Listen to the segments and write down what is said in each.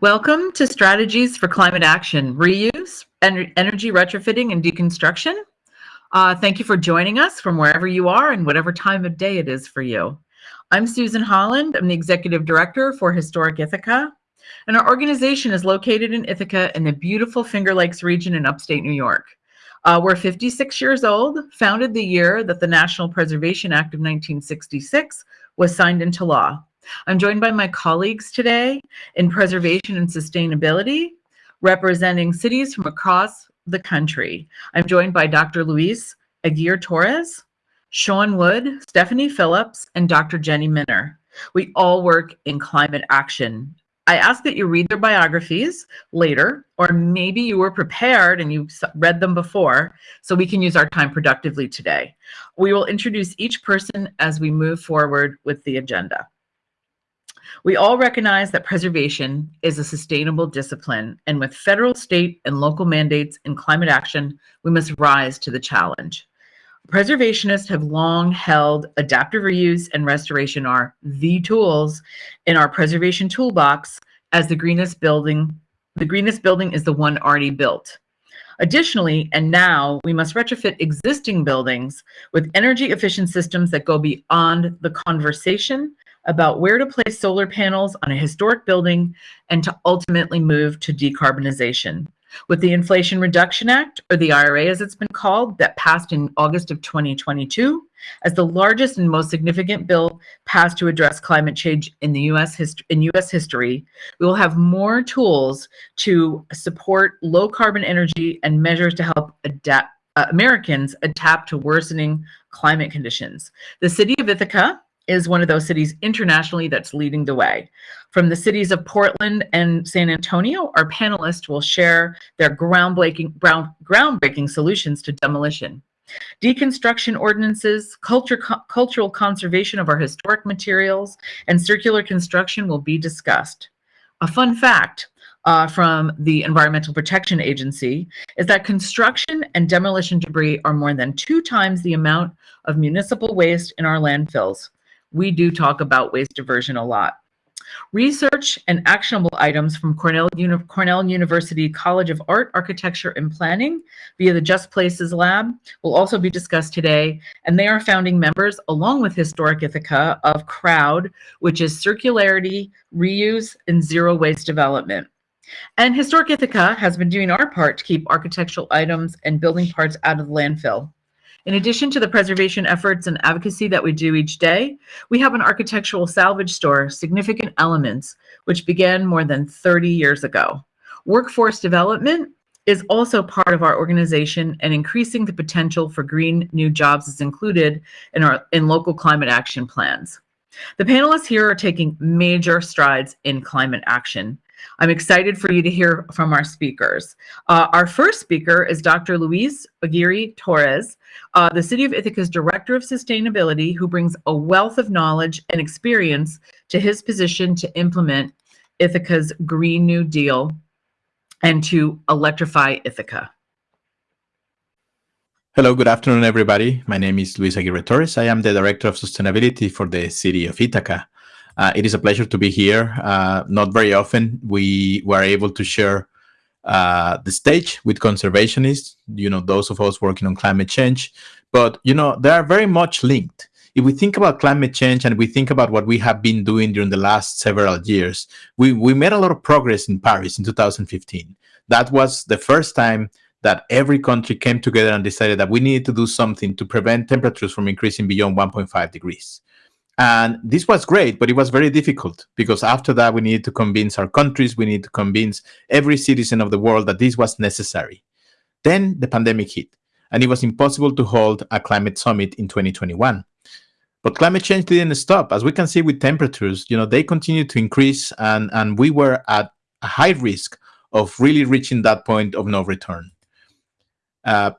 Welcome to Strategies for Climate Action, Reuse, en Energy Retrofitting and Deconstruction. Uh, thank you for joining us from wherever you are and whatever time of day it is for you. I'm Susan Holland. I'm the Executive Director for Historic Ithaca. And our organization is located in Ithaca in the beautiful Finger Lakes region in upstate New York. Uh, we're 56 years old, founded the year that the National Preservation Act of 1966 was signed into law. I'm joined by my colleagues today in preservation and sustainability, representing cities from across the country. I'm joined by Dr. Luis Aguirre Torres, Sean Wood, Stephanie Phillips, and Dr. Jenny Minner. We all work in climate action I ask that you read their biographies later, or maybe you were prepared and you read them before, so we can use our time productively today. We will introduce each person as we move forward with the agenda. We all recognize that preservation is a sustainable discipline, and with federal, state, and local mandates in climate action, we must rise to the challenge. Preservationists have long held adaptive reuse and restoration are the tools in our preservation toolbox as the greenest building. The greenest building is the one already built. Additionally, and now we must retrofit existing buildings with energy efficient systems that go beyond the conversation about where to place solar panels on a historic building and to ultimately move to decarbonization. With the Inflation Reduction Act, or the IRA as it's been called, that passed in August of 2022, as the largest and most significant bill passed to address climate change in the US, in US history, we will have more tools to support low carbon energy and measures to help adapt, uh, Americans adapt to worsening climate conditions. The city of Ithaca is one of those cities internationally that's leading the way. From the cities of Portland and San Antonio, our panelists will share their groundbreaking, ground, groundbreaking solutions to demolition. Deconstruction ordinances, culture, cultural conservation of our historic materials, and circular construction will be discussed. A fun fact uh, from the Environmental Protection Agency is that construction and demolition debris are more than two times the amount of municipal waste in our landfills we do talk about waste diversion a lot. Research and actionable items from Cornell, Uni Cornell University College of Art, Architecture, and Planning via the Just Places Lab will also be discussed today, and they are founding members, along with Historic Ithaca, of CROWD, which is Circularity, Reuse, and Zero Waste Development. And Historic Ithaca has been doing our part to keep architectural items and building parts out of the landfill. In addition to the preservation efforts and advocacy that we do each day, we have an architectural salvage store, Significant Elements, which began more than 30 years ago. Workforce development is also part of our organization and increasing the potential for green new jobs is included in our in local climate action plans. The panelists here are taking major strides in climate action. I'm excited for you to hear from our speakers. Uh, our first speaker is Dr. Luis Aguirre Torres, uh, the City of Ithaca's Director of Sustainability, who brings a wealth of knowledge and experience to his position to implement Ithaca's Green New Deal and to electrify Ithaca. Hello, good afternoon, everybody. My name is Luis Aguirre Torres. I am the Director of Sustainability for the City of Ithaca. Uh, it is a pleasure to be here. Uh, not very often we were able to share uh, the stage with conservationists, you know, those of us working on climate change. But, you know, they are very much linked. If we think about climate change and we think about what we have been doing during the last several years, we, we made a lot of progress in Paris in 2015. That was the first time that every country came together and decided that we needed to do something to prevent temperatures from increasing beyond 1.5 degrees. And this was great, but it was very difficult because after that, we needed to convince our countries, we needed to convince every citizen of the world that this was necessary. Then the pandemic hit, and it was impossible to hold a climate summit in 2021. But climate change didn't stop. As we can see with temperatures, you know, they continue to increase, and, and we were at a high risk of really reaching that point of no return. Uh,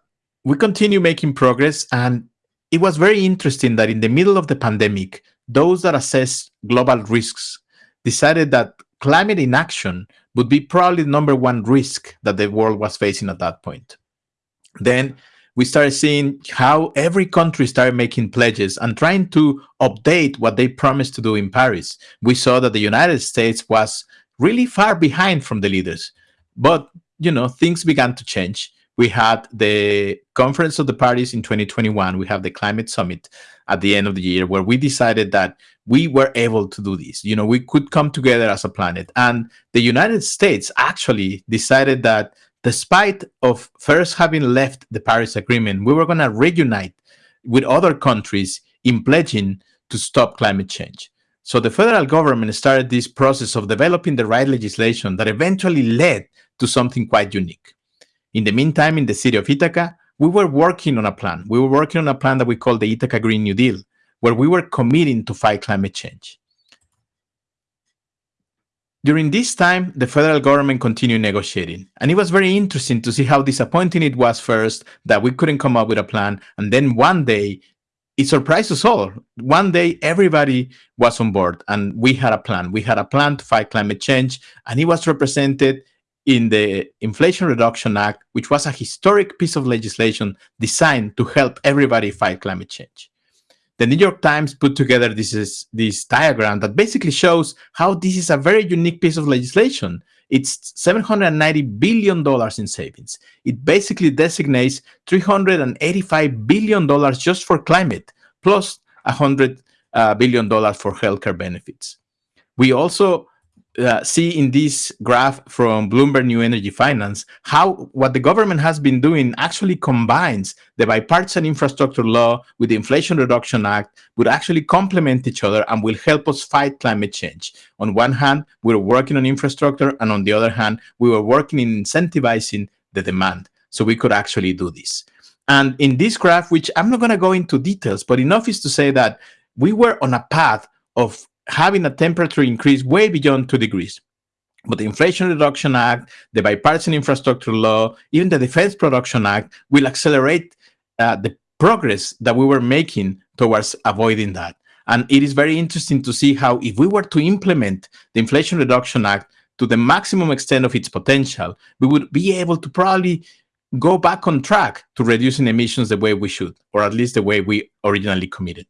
we continue making progress, and it was very interesting that in the middle of the pandemic, those that assessed global risks decided that climate inaction would be probably the number one risk that the world was facing at that point. Then we started seeing how every country started making pledges and trying to update what they promised to do in Paris. We saw that the United States was really far behind from the leaders. But, you know, things began to change. We had the Conference of the Parties in 2021. We have the Climate Summit at the end of the year where we decided that we were able to do this. You know, we could come together as a planet. And the United States actually decided that despite of first having left the Paris Agreement, we were going to reunite with other countries in pledging to stop climate change. So the federal government started this process of developing the right legislation that eventually led to something quite unique. In the meantime, in the city of Ithaca, we were working on a plan. We were working on a plan that we call the Ithaca Green New Deal, where we were committing to fight climate change. During this time, the federal government continued negotiating, and it was very interesting to see how disappointing it was first that we couldn't come up with a plan, and then one day, it surprised us all. One day, everybody was on board, and we had a plan. We had a plan to fight climate change, and it was represented in the Inflation Reduction Act, which was a historic piece of legislation designed to help everybody fight climate change. The New York Times put together this, is, this diagram that basically shows how this is a very unique piece of legislation. It's $790 billion in savings. It basically designates $385 billion just for climate, plus $100 uh, for healthcare benefits. We also uh, see in this graph from Bloomberg New Energy Finance how what the government has been doing actually combines the bipartisan infrastructure law with the Inflation Reduction Act would actually complement each other and will help us fight climate change. On one hand, we we're working on infrastructure, and on the other hand, we were working in incentivizing the demand so we could actually do this. And in this graph, which I'm not going to go into details, but enough is to say that we were on a path of having a temperature increase way beyond two degrees. But the Inflation Reduction Act, the Bipartisan Infrastructure Law, even the Defense Production Act will accelerate uh, the progress that we were making towards avoiding that. And it is very interesting to see how if we were to implement the Inflation Reduction Act to the maximum extent of its potential, we would be able to probably go back on track to reducing emissions the way we should, or at least the way we originally committed.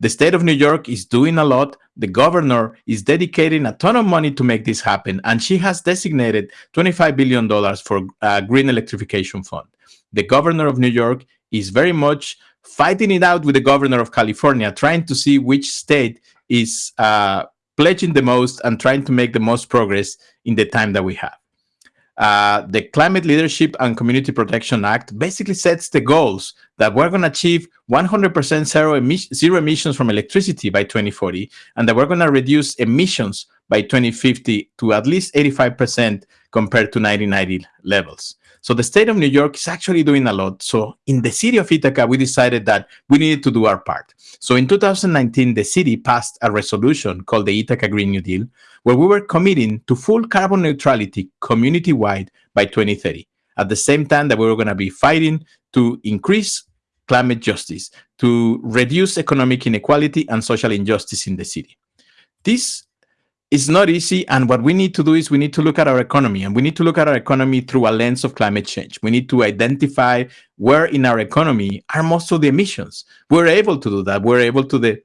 The state of New York is doing a lot. The governor is dedicating a ton of money to make this happen, and she has designated $25 billion for a uh, green electrification fund. The governor of New York is very much fighting it out with the governor of California, trying to see which state is uh, pledging the most and trying to make the most progress in the time that we have. Uh, the Climate Leadership and Community Protection Act basically sets the goals that we're going to achieve 100% zero, zero emissions from electricity by 2040, and that we're going to reduce emissions by 2050 to at least 85% compared to 1990 levels. So the state of New York is actually doing a lot. So in the city of Ithaca, we decided that we needed to do our part. So in 2019, the city passed a resolution called the Ithaca Green New Deal, where we were committing to full carbon neutrality community-wide by 2030. At the same time that we were going to be fighting to increase climate justice, to reduce economic inequality and social injustice in the city. This it's not easy. And what we need to do is we need to look at our economy and we need to look at our economy through a lens of climate change. We need to identify where in our economy are most of the emissions. We're able to do that. We're able to de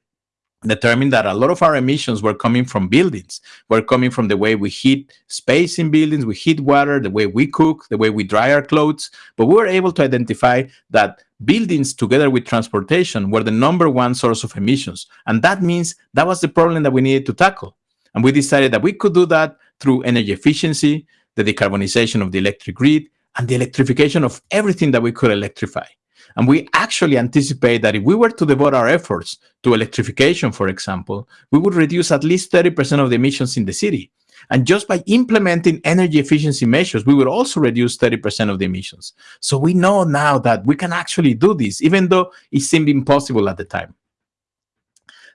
determine that a lot of our emissions were coming from buildings. Were coming from the way we heat space in buildings, we heat water, the way we cook, the way we dry our clothes. But we were able to identify that buildings together with transportation were the number one source of emissions. And that means that was the problem that we needed to tackle. And we decided that we could do that through energy efficiency, the decarbonization of the electric grid, and the electrification of everything that we could electrify. And we actually anticipate that if we were to devote our efforts to electrification, for example, we would reduce at least 30% of the emissions in the city. And just by implementing energy efficiency measures, we would also reduce 30% of the emissions. So we know now that we can actually do this, even though it seemed impossible at the time.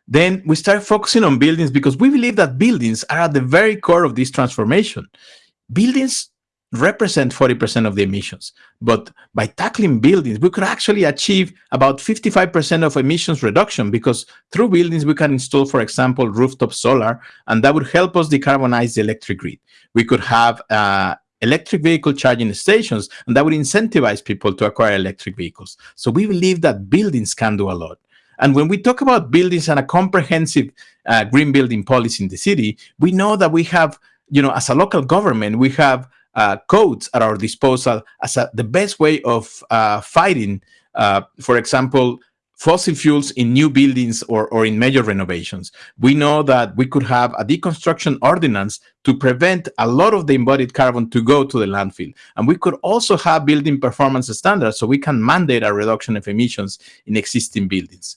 Then we start focusing on buildings because we believe that buildings are at the very core of this transformation. Buildings represent 40% of the emissions. But by tackling buildings, we could actually achieve about 55% of emissions reduction because through buildings, we can install, for example, rooftop solar, and that would help us decarbonize the electric grid. We could have uh, electric vehicle charging stations, and that would incentivize people to acquire electric vehicles. So we believe that buildings can do a lot. And when we talk about buildings and a comprehensive uh, green building policy in the city, we know that we have you know, as a local government, we have uh, codes at our disposal as a, the best way of uh, fighting, uh, for example, fossil fuels in new buildings or, or in major renovations. We know that we could have a deconstruction ordinance to prevent a lot of the embodied carbon to go to the landfill. And we could also have building performance standards so we can mandate a reduction of emissions in existing buildings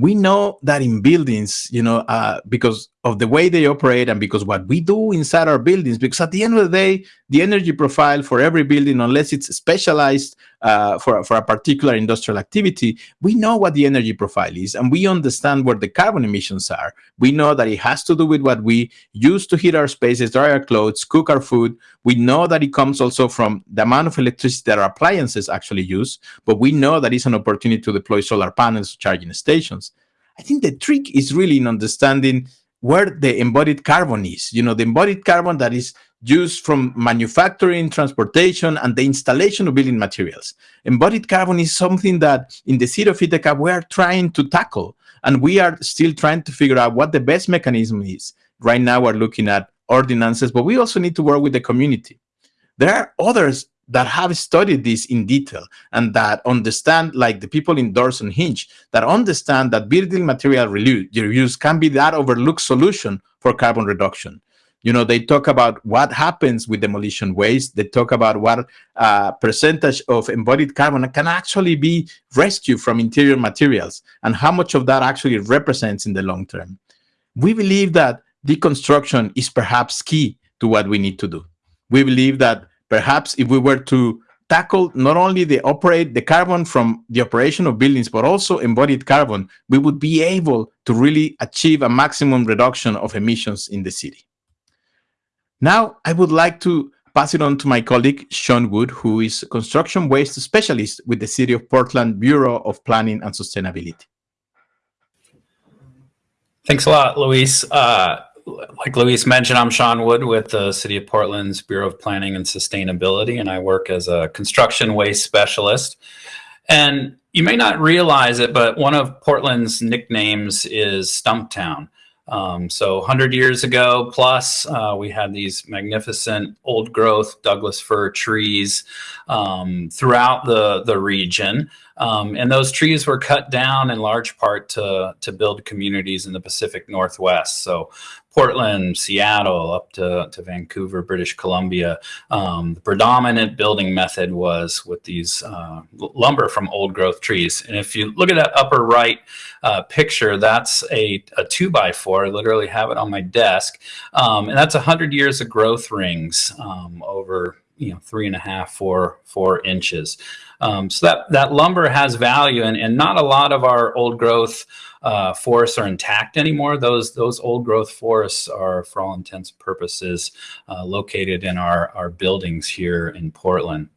we know that in buildings, you know, uh, because of the way they operate and because what we do inside our buildings, because at the end of the day, the energy profile for every building, unless it's specialized uh, for, for a particular industrial activity, we know what the energy profile is and we understand where the carbon emissions are. We know that it has to do with what we use to heat our spaces, dry our clothes, cook our food. We know that it comes also from the amount of electricity that our appliances actually use, but we know that it's an opportunity to deploy solar panels, charging stations. I think the trick is really in understanding where the embodied carbon is. You know, the embodied carbon that is used from manufacturing, transportation, and the installation of building materials. Embodied carbon is something that in the city of Ithaca, we are trying to tackle, and we are still trying to figure out what the best mechanism is. Right now, we're looking at ordinances, but we also need to work with the community. There are others that have studied this in detail and that understand, like the people in Doors Hinge, that understand that building material reuse can be that overlooked solution for carbon reduction. You know, they talk about what happens with demolition waste. They talk about what uh, percentage of embodied carbon can actually be rescued from interior materials and how much of that actually represents in the long term. We believe that deconstruction is perhaps key to what we need to do. We believe that perhaps if we were to tackle not only the operate the carbon from the operation of buildings, but also embodied carbon, we would be able to really achieve a maximum reduction of emissions in the city. Now, I would like to pass it on to my colleague, Sean Wood, who is construction waste specialist with the City of Portland Bureau of Planning and Sustainability. Thanks a lot, Luis. Uh, like Luis mentioned, I'm Sean Wood with the City of Portland's Bureau of Planning and Sustainability, and I work as a construction waste specialist. And you may not realize it, but one of Portland's nicknames is Stumptown. Um, so 100 years ago plus, uh, we had these magnificent old growth Douglas fir trees um, throughout the, the region. Um, and those trees were cut down in large part to, to build communities in the Pacific Northwest. So Portland, Seattle, up to, to Vancouver, British Columbia. Um, the predominant building method was with these uh, lumber from old growth trees. And if you look at that upper right uh, picture, that's a, a two by four. I literally have it on my desk. Um, and that's 100 years of growth rings um, over you know three and a half four four inches um, so that that lumber has value and, and not a lot of our old growth uh, forests are intact anymore. Those those old growth forests are, for all intents and purposes, uh, located in our our buildings here in Portland.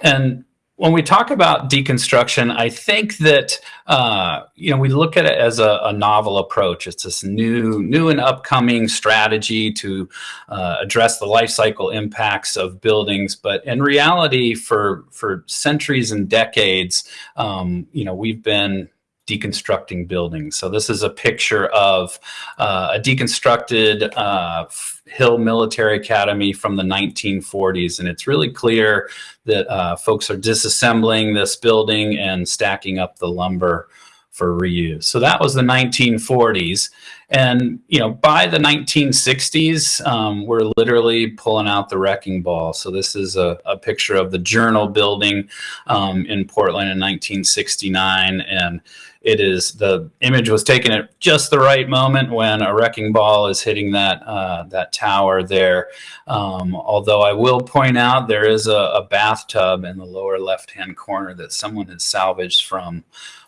And when we talk about deconstruction, I think that uh, you know we look at it as a, a, novel approach. It's this new, new and upcoming strategy to uh, address the life cycle impacts of buildings. But in reality, for for centuries and decades, um, you know we've been deconstructing buildings. So this is a picture of uh, a deconstructed uh, Hill Military Academy from the 1940s. And it's really clear that uh, folks are disassembling this building and stacking up the lumber for reuse. So that was the 1940s. And, you know, by the 1960s, um, we're literally pulling out the wrecking ball. So this is a, a picture of the Journal building um, in Portland in 1969. And it is the image was taken at just the right moment when a wrecking ball is hitting that uh, that tower there. Um, although I will point out there is a, a bathtub in the lower left hand corner that someone has salvaged from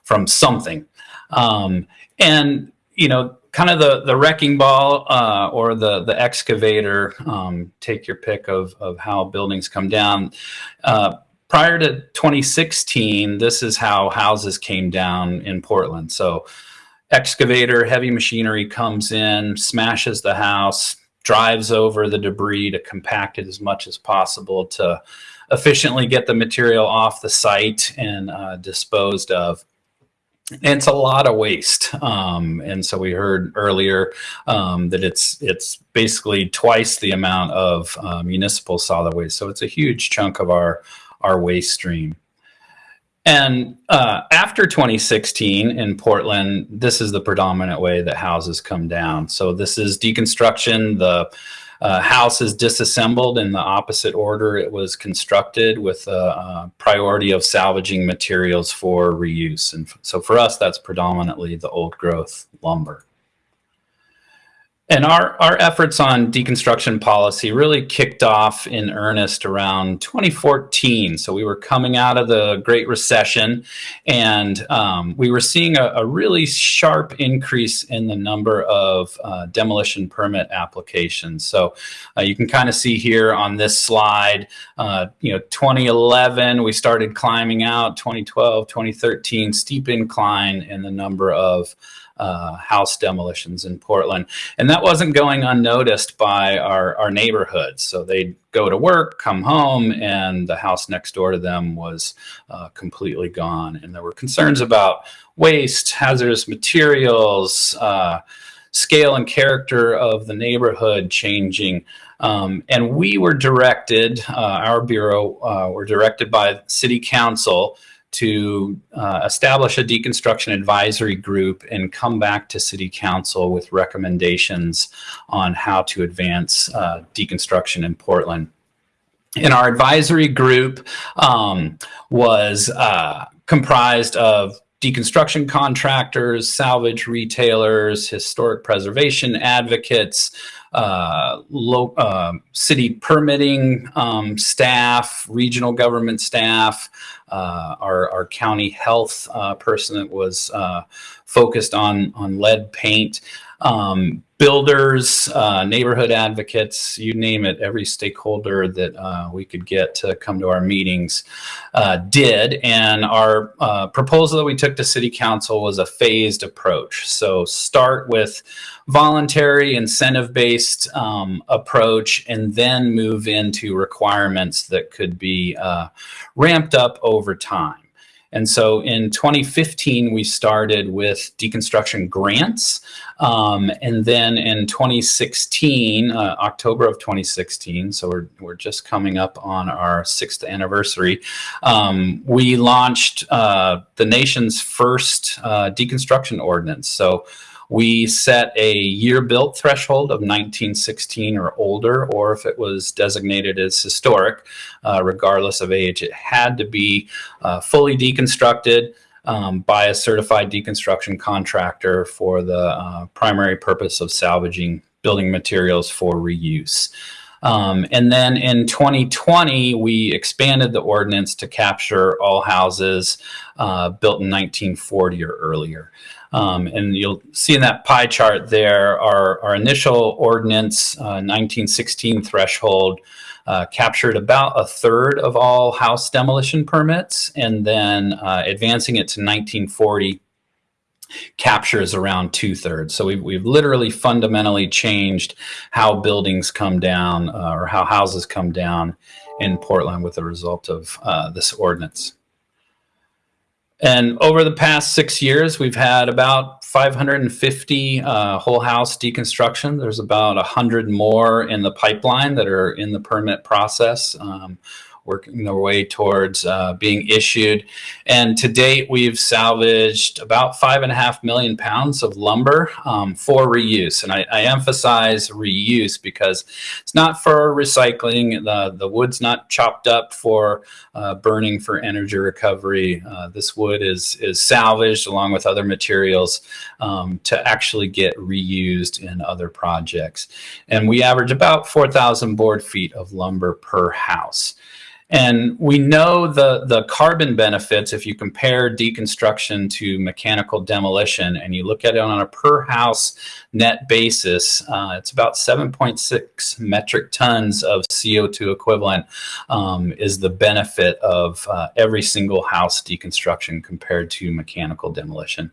from something. Um, and you know, kind of the the wrecking ball uh, or the the excavator. Um, take your pick of of how buildings come down. Uh, prior to 2016, this is how houses came down in Portland. So excavator, heavy machinery comes in, smashes the house, drives over the debris to compact it as much as possible to efficiently get the material off the site and uh, disposed of. It's a lot of waste. Um, and so we heard earlier um, that it's it's basically twice the amount of uh, municipal solid waste. So it's a huge chunk of our our waste stream. And uh, after 2016 in Portland, this is the predominant way that houses come down. So this is deconstruction. The uh, house is disassembled in the opposite order it was constructed with a, a, priority of salvaging materials for reuse. And so for us, that's predominantly the old growth lumber. And our, our efforts on deconstruction policy really kicked off in earnest around 2014. So we were coming out of the Great Recession and um, we were seeing a, a, really sharp increase in the number of uh, demolition permit applications. So uh, you can kind of see here on this slide, uh, you know, 2011, we started climbing out, 2012, 2013, steep incline in the number of uh, house demolitions in Portland. And that wasn't going unnoticed by our, our neighborhoods. So they'd go to work, come home, and the house next door to them was uh, completely gone. And there were concerns about waste, hazardous materials, uh, scale and character of the neighborhood changing. Um, and we were directed, uh, our bureau uh, were directed by city council to uh, establish a deconstruction advisory group and come back to city council with recommendations on how to advance uh, deconstruction in Portland. And our advisory group um, was uh, comprised of deconstruction contractors, salvage retailers, historic preservation advocates, uh, low, uh, city permitting um, staff, regional government staff, our, our county health uh, person that was uh, focused on, on lead paint, um, builders, uh, neighborhood advocates, you name it, every stakeholder that uh, we could get to come to our meetings uh, did. And our uh, proposal that we took to city council was a phased approach. So start with voluntary incentive-based um, approach and then move into requirements that could be uh, ramped up over time. And so in 2015, we started with deconstruction grants. Um, and then in 2016, uh, October of 2016, so we're, we're just coming up on our sixth anniversary, um, we launched uh, the nation's first uh, deconstruction ordinance. So we set a year built threshold of 1916 or older, or if it was designated as historic, uh, regardless of age, it had to be uh, fully deconstructed um, by a certified deconstruction contractor for the uh, primary purpose of salvaging building materials for reuse. Um, and then in 2020, we expanded the ordinance to capture all houses uh, built in 1940 or earlier. Um, and you'll see in that pie chart there, our, our initial ordinance uh, 1916 threshold uh, captured about a third of all house demolition permits, and then uh, advancing it to 1940 captures around two thirds. So we've, we've literally fundamentally changed how buildings come down uh, or how houses come down in Portland with the result of uh, this ordinance. And over the past six years, we've had about 550 uh, whole house deconstruction. There's about 100 more in the pipeline that are in the permit process. Um, working their way towards uh, being issued. And to date, we've salvaged about five and a half million pounds of lumber um, for reuse. And I, I, emphasize reuse because it's not for recycling. The, the wood's not chopped up for uh, burning for energy recovery. Uh, this wood is, is salvaged along with other materials um, to actually get reused in other projects. And we average about 4,000 board feet of lumber per house. And we know the, the carbon benefits if you compare deconstruction to mechanical demolition and you look at it on a per house net basis, uh, it's about 7.6 metric tons of CO2 equivalent um, is the benefit of uh, every single house deconstruction compared to mechanical demolition.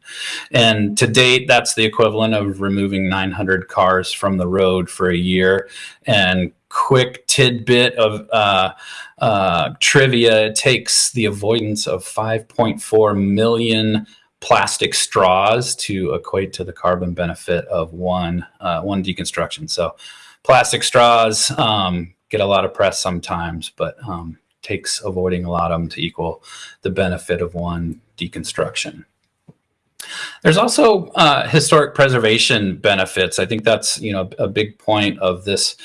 And to date, that's the equivalent of removing 900 cars from the road for a year and quick tidbit of uh, uh, trivia. It takes the avoidance of 5.4 million plastic straws to equate to the carbon benefit of one uh, one deconstruction. So plastic straws um, get a lot of press sometimes, but um, takes avoiding a lot of them to equal the benefit of one deconstruction. There's also uh, historic preservation benefits. I think that's you know a big point of this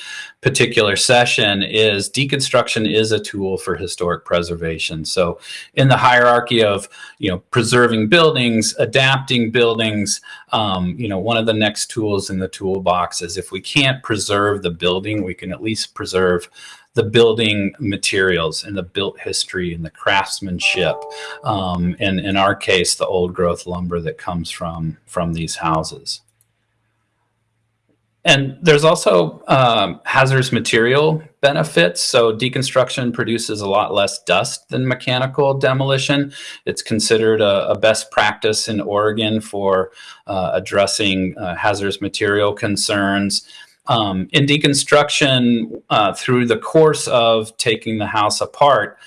particular session is deconstruction is a tool for historic preservation. So in the hierarchy of you know preserving buildings, adapting buildings, um, you know one of the next tools in the toolbox is if we can't preserve the building, we can at least preserve the building materials and the built history and the craftsmanship. Um, and in our case, the old growth lumber that comes from, from these houses. And there's also um, hazardous material benefits. So deconstruction produces a lot less dust than mechanical demolition. It's considered a, a best practice in Oregon for uh, addressing uh, hazardous material concerns. Um, in deconstruction, uh, through the course of taking the house apart,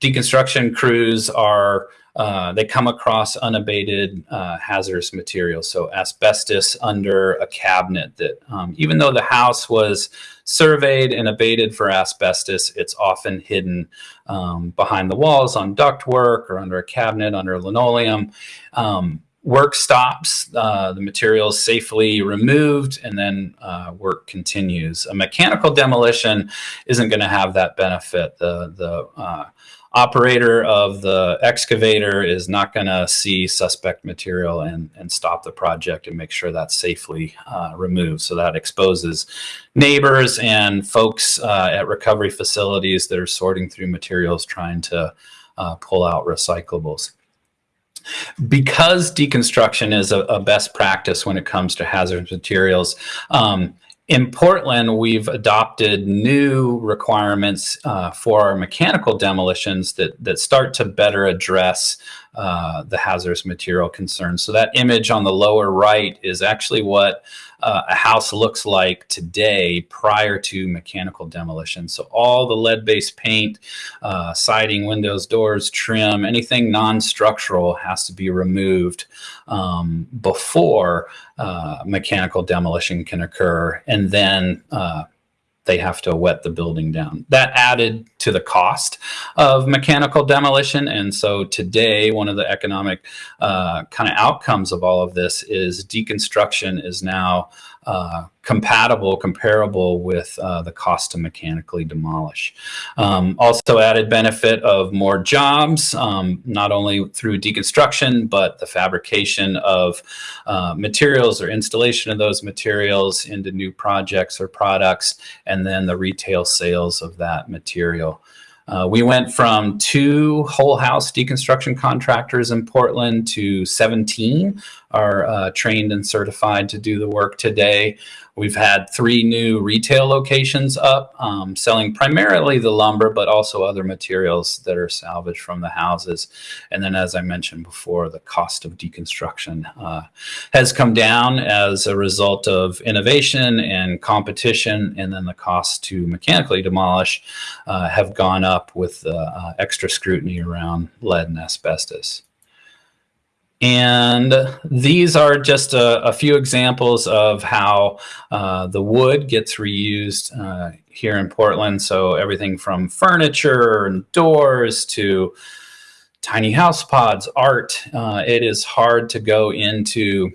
deconstruction crews are uh, they come across unabated uh, hazardous materials, so asbestos under a cabinet. That um, even though the house was surveyed and abated for asbestos, it's often hidden um, behind the walls on ductwork or under a cabinet under linoleum. Um, work stops, uh, the material is safely removed, and then uh, work continues. A mechanical demolition isn't going to have that benefit. The, the uh, operator of the excavator is not going to see suspect material and, and stop the project and make sure that's safely uh, removed. So that exposes neighbors and folks uh, at recovery facilities that are sorting through materials trying to uh, pull out recyclables because deconstruction is a, a, best practice when it comes to hazardous materials, um, in Portland, we've adopted new requirements uh, for our mechanical demolitions that, that start to better address uh, the hazardous material concerns. So that image on the lower right is actually what uh, a house looks like today prior to mechanical demolition. So all the lead-based paint, uh, siding, windows, doors, trim, anything non-structural has to be removed um, before uh, mechanical demolition can occur. And then uh, they have to wet the building down. That added to the cost of mechanical demolition. And so today, one of the economic uh, kind of outcomes of all of this is deconstruction is now uh, compatible, comparable with uh, the cost to mechanically demolish. Um, also added benefit of more jobs, um, not only through deconstruction, but the fabrication of uh, materials or installation of those materials into new projects or products, and then the retail sales of that material. Uh, we went from two whole house deconstruction contractors in Portland to 17 are uh, trained and certified to do the work today. We've had three new retail locations up, um, selling primarily the lumber, but also other materials that are salvaged from the houses. And then, as I mentioned before, the cost of deconstruction uh, has come down as a result of innovation and competition. And then the cost to mechanically demolish uh, have gone up with uh, extra scrutiny around lead and asbestos. And these are just a, a few examples of how uh, the wood gets reused uh, here in Portland. So everything from furniture and doors to tiny house pods, art. Uh, it is hard to go into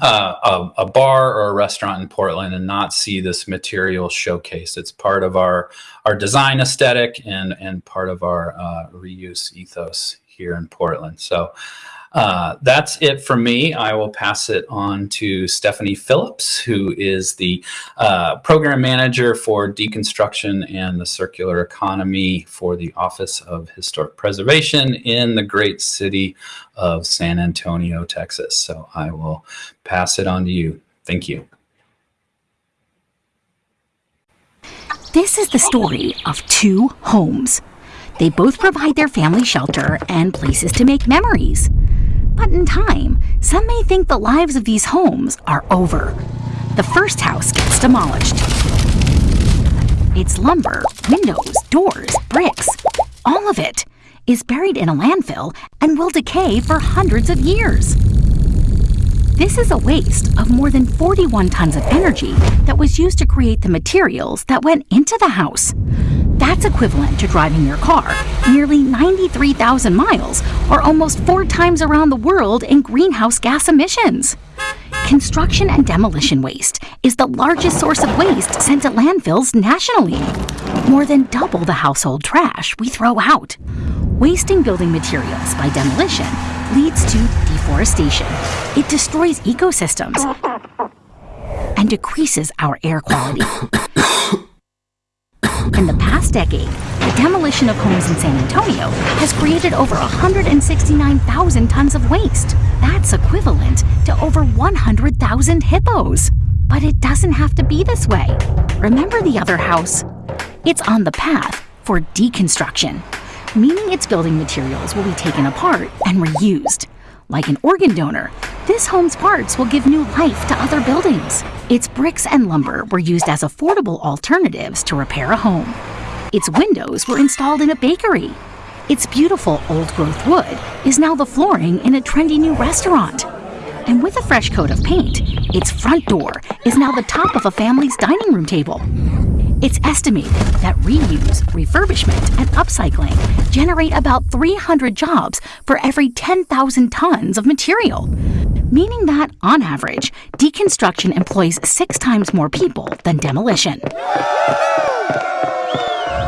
uh, a, a, bar or a restaurant in Portland and not see this material showcased. It's part of our our design aesthetic and and part of our uh, reuse ethos here in Portland. So uh, that's it for me. I will pass it on to Stephanie Phillips, who is the uh, program manager for deconstruction and the circular economy for the Office of Historic Preservation in the great city of San Antonio, Texas. So I will pass it on to you. Thank you. This is the story of two homes. They both provide their family shelter and places to make memories. But in time, some may think the lives of these homes are over. The first house gets demolished. Its lumber, windows, doors, bricks, all of it is buried in a landfill and will decay for hundreds of years. This is a waste of more than 41 tons of energy that was used to create the materials that went into the house. That's equivalent to driving your car nearly 93,000 miles, or almost four times around the world in greenhouse gas emissions. Construction and demolition waste is the largest source of waste sent to landfills nationally. More than double the household trash we throw out. Wasting building materials by demolition leads to deforestation. It destroys ecosystems and decreases our air quality. In the past decade, the demolition of homes in San Antonio has created over 169,000 tons of waste. That's equivalent to over 100,000 hippos. But it doesn't have to be this way. Remember the other house? It's on the path for deconstruction, meaning its building materials will be taken apart and reused. Like an organ donor, this home's parts will give new life to other buildings. Its bricks and lumber were used as affordable alternatives to repair a home. Its windows were installed in a bakery. Its beautiful old growth wood is now the flooring in a trendy new restaurant. And with a fresh coat of paint, its front door is now the top of a family's dining room table. It's estimated that reuse, refurbishment, and upcycling generate about 300 jobs for every 10,000 tons of material, meaning that, on average, deconstruction employs six times more people than demolition.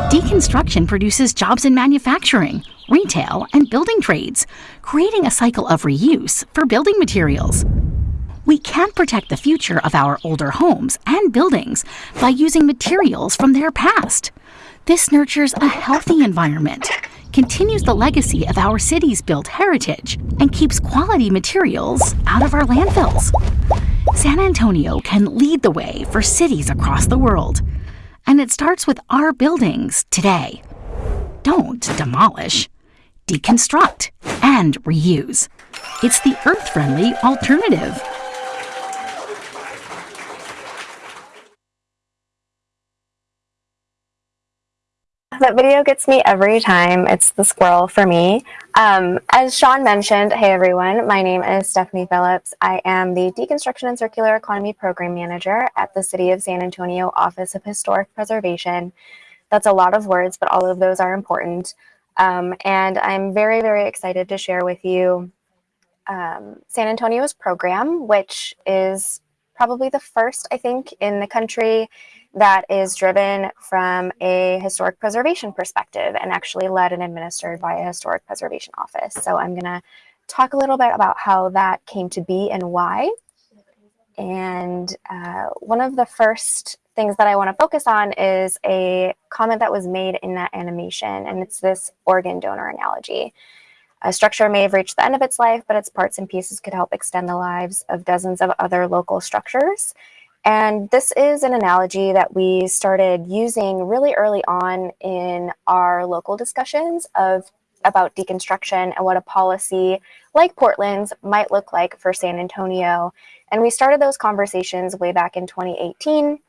Deconstruction produces jobs in manufacturing, retail, and building trades, creating a cycle of reuse for building materials we can protect the future of our older homes and buildings by using materials from their past. This nurtures a healthy environment, continues the legacy of our city's built heritage, and keeps quality materials out of our landfills. San Antonio can lead the way for cities across the world, and it starts with our buildings today. Don't demolish, deconstruct, and reuse. It's the earth friendly alternative. That video gets me every time. It's the squirrel for me. Um, as Sean mentioned, hey everyone, my name is Stephanie Phillips. I am the Deconstruction and Circular Economy Program Manager at the City of San Antonio Office of Historic Preservation. That's a lot of words, but all of those are important. Um, and I'm very, very excited to share with you um, San Antonio's program, which is probably the first, I think, in the country that is driven from a historic preservation perspective and actually led and administered by a historic preservation office. So I'm going to talk a little bit about how that came to be and why. And uh, one of the first things that I want to focus on is a comment that was made in that animation, and it's this organ donor analogy. A structure may have reached the end of its life, but its parts and pieces could help extend the lives of dozens of other local structures. And this is an analogy that we started using really early on in our local discussions of about deconstruction and what a policy like Portland's might look like for San Antonio. And we started those conversations way back in 2018.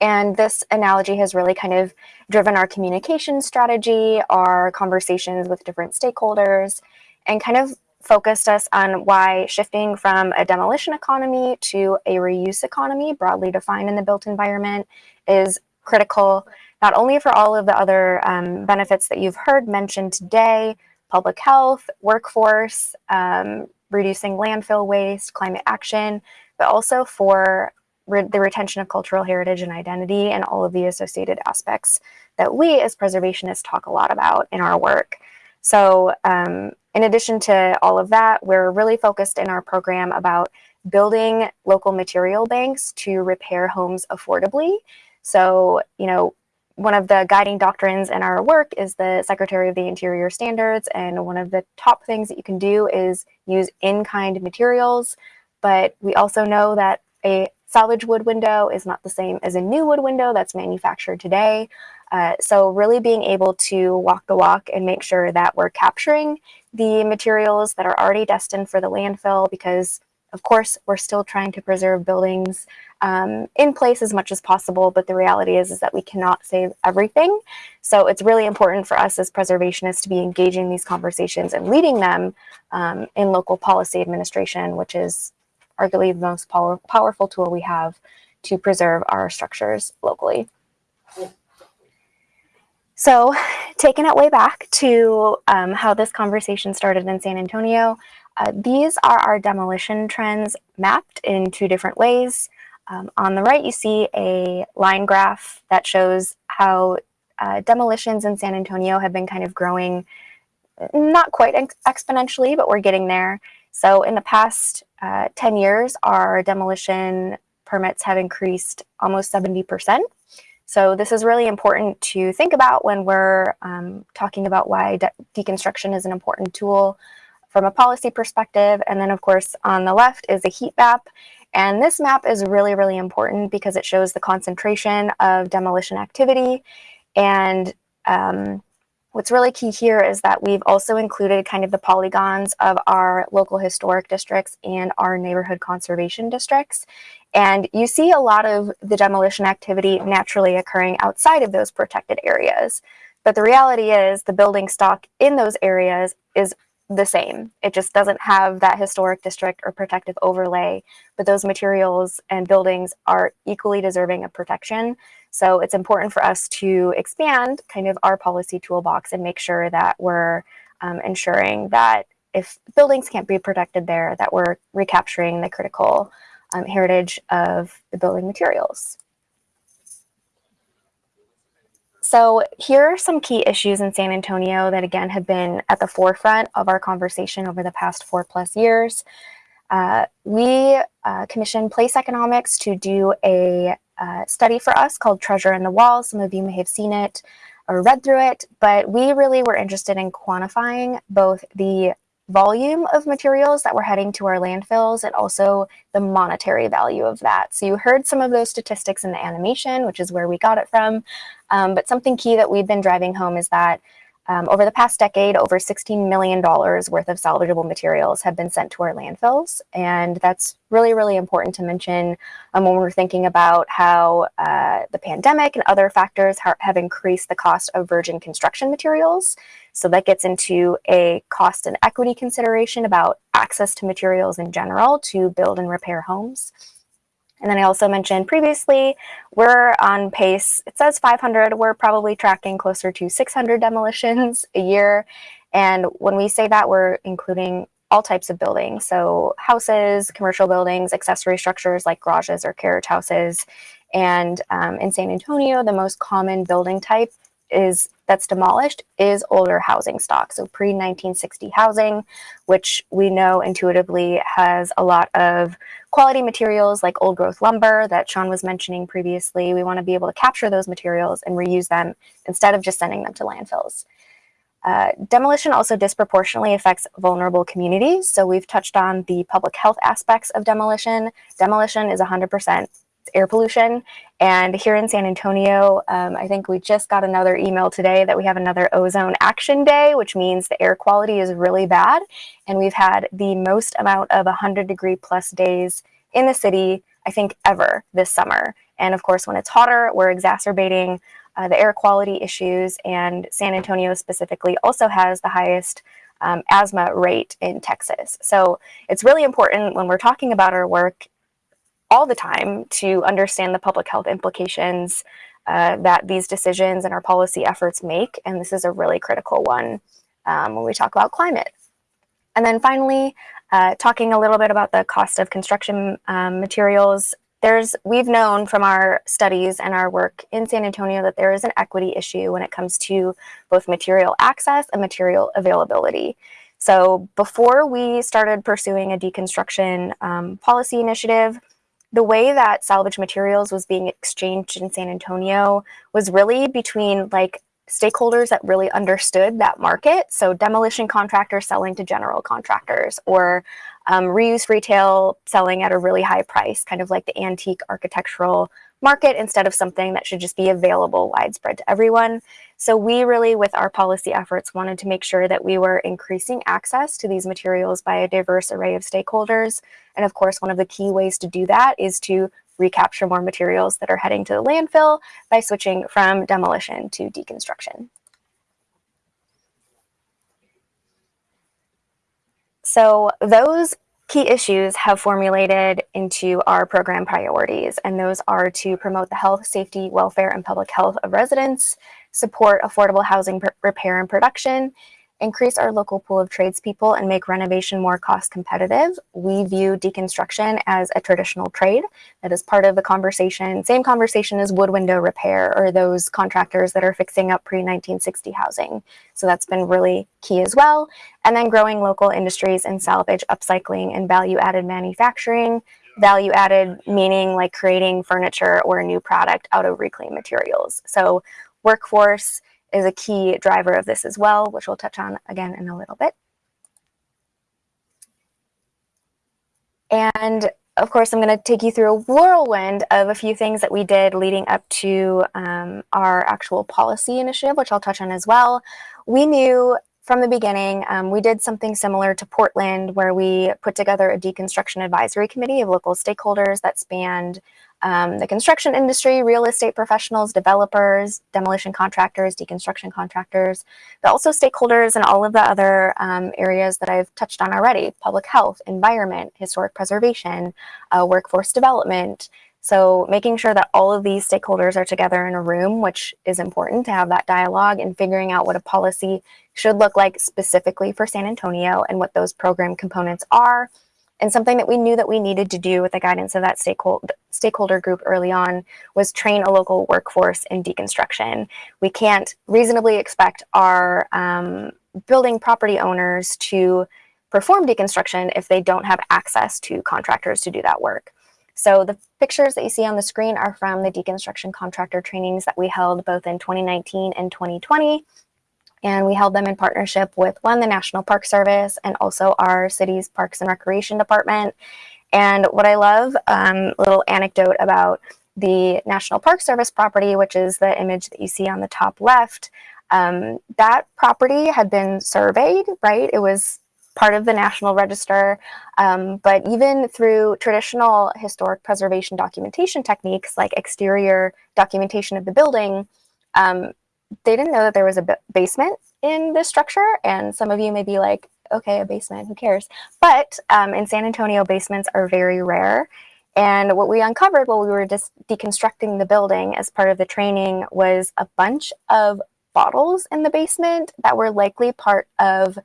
And this analogy has really kind of driven our communication strategy, our conversations with different stakeholders, and kind of focused us on why shifting from a demolition economy to a reuse economy, broadly defined in the built environment, is critical, not only for all of the other um, benefits that you've heard mentioned today, public health, workforce, um, reducing landfill waste, climate action, but also for the retention of cultural heritage and identity and all of the associated aspects that we as preservationists talk a lot about in our work. So um, in addition to all of that, we're really focused in our program about building local material banks to repair homes affordably. So, you know, one of the guiding doctrines in our work is the Secretary of the Interior Standards, and one of the top things that you can do is use in-kind materials, but we also know that a salvage wood window is not the same as a new wood window that's manufactured today. Uh, so really being able to walk the walk and make sure that we're capturing the materials that are already destined for the landfill because of course, we're still trying to preserve buildings um, in place as much as possible, but the reality is, is that we cannot save everything. So it's really important for us as preservationists to be engaging these conversations and leading them um, in local policy administration, which is arguably the most power powerful tool we have to preserve our structures locally. So taking it way back to um, how this conversation started in San Antonio, uh, these are our demolition trends mapped in two different ways. Um, on the right, you see a line graph that shows how uh, demolitions in San Antonio have been kind of growing, not quite ex exponentially, but we're getting there. So in the past uh, 10 years, our demolition permits have increased almost 70%. So this is really important to think about when we're um, talking about why de deconstruction is an important tool from a policy perspective. And then of course, on the left is a heat map. And this map is really, really important because it shows the concentration of demolition activity. And um, what's really key here is that we've also included kind of the polygons of our local historic districts and our neighborhood conservation districts. And you see a lot of the demolition activity naturally occurring outside of those protected areas. But the reality is the building stock in those areas is the same. It just doesn't have that historic district or protective overlay, but those materials and buildings are equally deserving of protection. So it's important for us to expand kind of our policy toolbox and make sure that we're um, ensuring that if buildings can't be protected there, that we're recapturing the critical um, heritage of the building materials. So here are some key issues in San Antonio that again have been at the forefront of our conversation over the past four plus years. Uh, we uh, commissioned Place Economics to do a uh, study for us called Treasure in the Walls. Some of you may have seen it or read through it, but we really were interested in quantifying both the volume of materials that were heading to our landfills and also the monetary value of that. So you heard some of those statistics in the animation, which is where we got it from. Um, but something key that we've been driving home is that um, over the past decade, over $16 million worth of salvageable materials have been sent to our landfills. And that's really, really important to mention um, when we're thinking about how uh, the pandemic and other factors ha have increased the cost of virgin construction materials. So that gets into a cost and equity consideration about access to materials in general to build and repair homes. And then I also mentioned previously, we're on pace, it says 500, we're probably tracking closer to 600 demolitions a year. And when we say that, we're including all types of buildings. So houses, commercial buildings, accessory structures like garages or carriage houses. And um, in San Antonio, the most common building type is that's demolished is older housing stock. So pre-1960 housing, which we know intuitively has a lot of quality materials like old growth lumber that Sean was mentioning previously. We want to be able to capture those materials and reuse them instead of just sending them to landfills. Uh, demolition also disproportionately affects vulnerable communities. So we've touched on the public health aspects of demolition. Demolition is 100% air pollution. And here in San Antonio, um, I think we just got another email today that we have another ozone action day, which means the air quality is really bad. And we've had the most amount of 100 degree plus days in the city, I think, ever this summer. And of course, when it's hotter, we're exacerbating uh, the air quality issues. And San Antonio specifically also has the highest um, asthma rate in Texas. So it's really important when we're talking about our work all the time to understand the public health implications uh, that these decisions and our policy efforts make. And this is a really critical one um, when we talk about climate. And then finally, uh, talking a little bit about the cost of construction um, materials. There's, we've known from our studies and our work in San Antonio that there is an equity issue when it comes to both material access and material availability. So before we started pursuing a deconstruction um, policy initiative, the way that salvage materials was being exchanged in San Antonio was really between like stakeholders that really understood that market. So demolition contractors selling to general contractors or um, reuse retail selling at a really high price, kind of like the antique architectural market instead of something that should just be available widespread to everyone. So we really, with our policy efforts, wanted to make sure that we were increasing access to these materials by a diverse array of stakeholders. And of course, one of the key ways to do that is to recapture more materials that are heading to the landfill by switching from demolition to deconstruction. So those key issues have formulated into our program priorities, and those are to promote the health, safety, welfare, and public health of residents, support affordable housing repair and production, increase our local pool of tradespeople and make renovation more cost competitive. We view deconstruction as a traditional trade that is part of the conversation, same conversation as wood window repair or those contractors that are fixing up pre-1960 housing. So that's been really key as well. And then growing local industries in salvage, upcycling, and value-added manufacturing. Value added meaning like creating furniture or a new product out of reclaimed materials. So workforce, is a key driver of this as well, which we'll touch on again in a little bit. And of course, I'm going to take you through a whirlwind of a few things that we did leading up to um, our actual policy initiative, which I'll touch on as well. We knew from the beginning, um, we did something similar to Portland, where we put together a deconstruction advisory committee of local stakeholders that spanned um, the construction industry, real estate professionals, developers, demolition contractors, deconstruction contractors, but also stakeholders in all of the other um, areas that I've touched on already, public health, environment, historic preservation, uh, workforce development. So making sure that all of these stakeholders are together in a room, which is important to have that dialogue and figuring out what a policy should look like specifically for San Antonio and what those program components are and something that we knew that we needed to do with the guidance of that stakeholder, group early on was train a local workforce in deconstruction. We can't reasonably expect our um, building property owners to perform deconstruction if they don't have access to contractors to do that work. So the pictures that you see on the screen are from the deconstruction contractor trainings that we held both in 2019 and 2020 and we held them in partnership with one, the National Park Service, and also our city's Parks and Recreation Department. And what I love, um, little anecdote about the National Park Service property, which is the image that you see on the top left, um, that property had been surveyed, right? It was part of the National Register, um, but even through traditional historic preservation documentation techniques like exterior documentation of the building, um, they didn't know that there was a basement in this structure. And some of you may be like, okay, a basement, who cares? But um, in San Antonio, basements are very rare. And what we uncovered while we were just deconstructing the building as part of the training was a bunch of bottles in the basement that were likely part of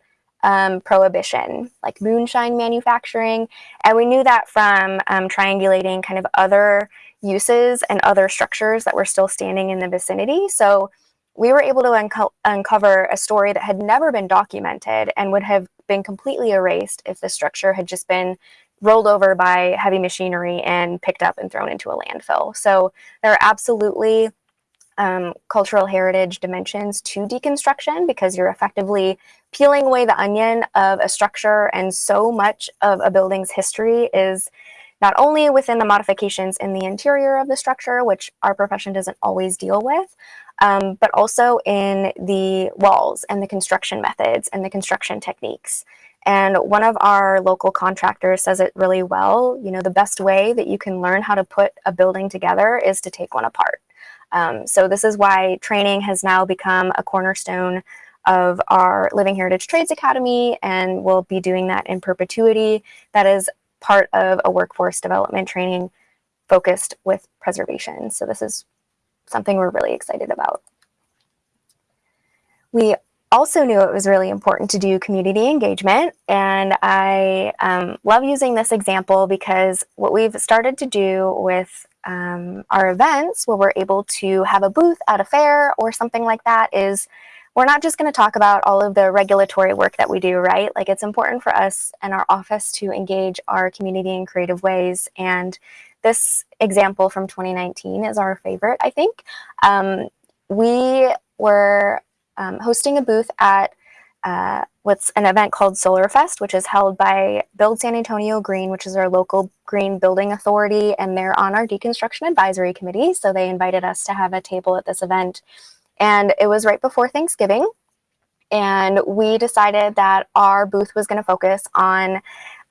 um, prohibition, like moonshine manufacturing. And we knew that from um, triangulating kind of other uses and other structures that were still standing in the vicinity. So we were able to unco uncover a story that had never been documented and would have been completely erased if the structure had just been rolled over by heavy machinery and picked up and thrown into a landfill. So there are absolutely um, cultural heritage dimensions to deconstruction because you're effectively peeling away the onion of a structure and so much of a building's history is not only within the modifications in the interior of the structure, which our profession doesn't always deal with, um, but also in the walls and the construction methods and the construction techniques. And one of our local contractors says it really well. You know, the best way that you can learn how to put a building together is to take one apart. Um, so this is why training has now become a cornerstone of our Living Heritage Trades Academy, and we'll be doing that in perpetuity. That is part of a workforce development training focused with preservation. So this is something we're really excited about. We also knew it was really important to do community engagement. And I um, love using this example because what we've started to do with um, our events where we're able to have a booth at a fair or something like that is we're not just going to talk about all of the regulatory work that we do, right? Like it's important for us and our office to engage our community in creative ways. And this example from 2019 is our favorite, I think. Um, we were um, hosting a booth at uh, what's an event called Solar Fest, which is held by Build San Antonio Green, which is our local green building authority, and they're on our deconstruction advisory committee. So they invited us to have a table at this event. And it was right before Thanksgiving. And we decided that our booth was going to focus on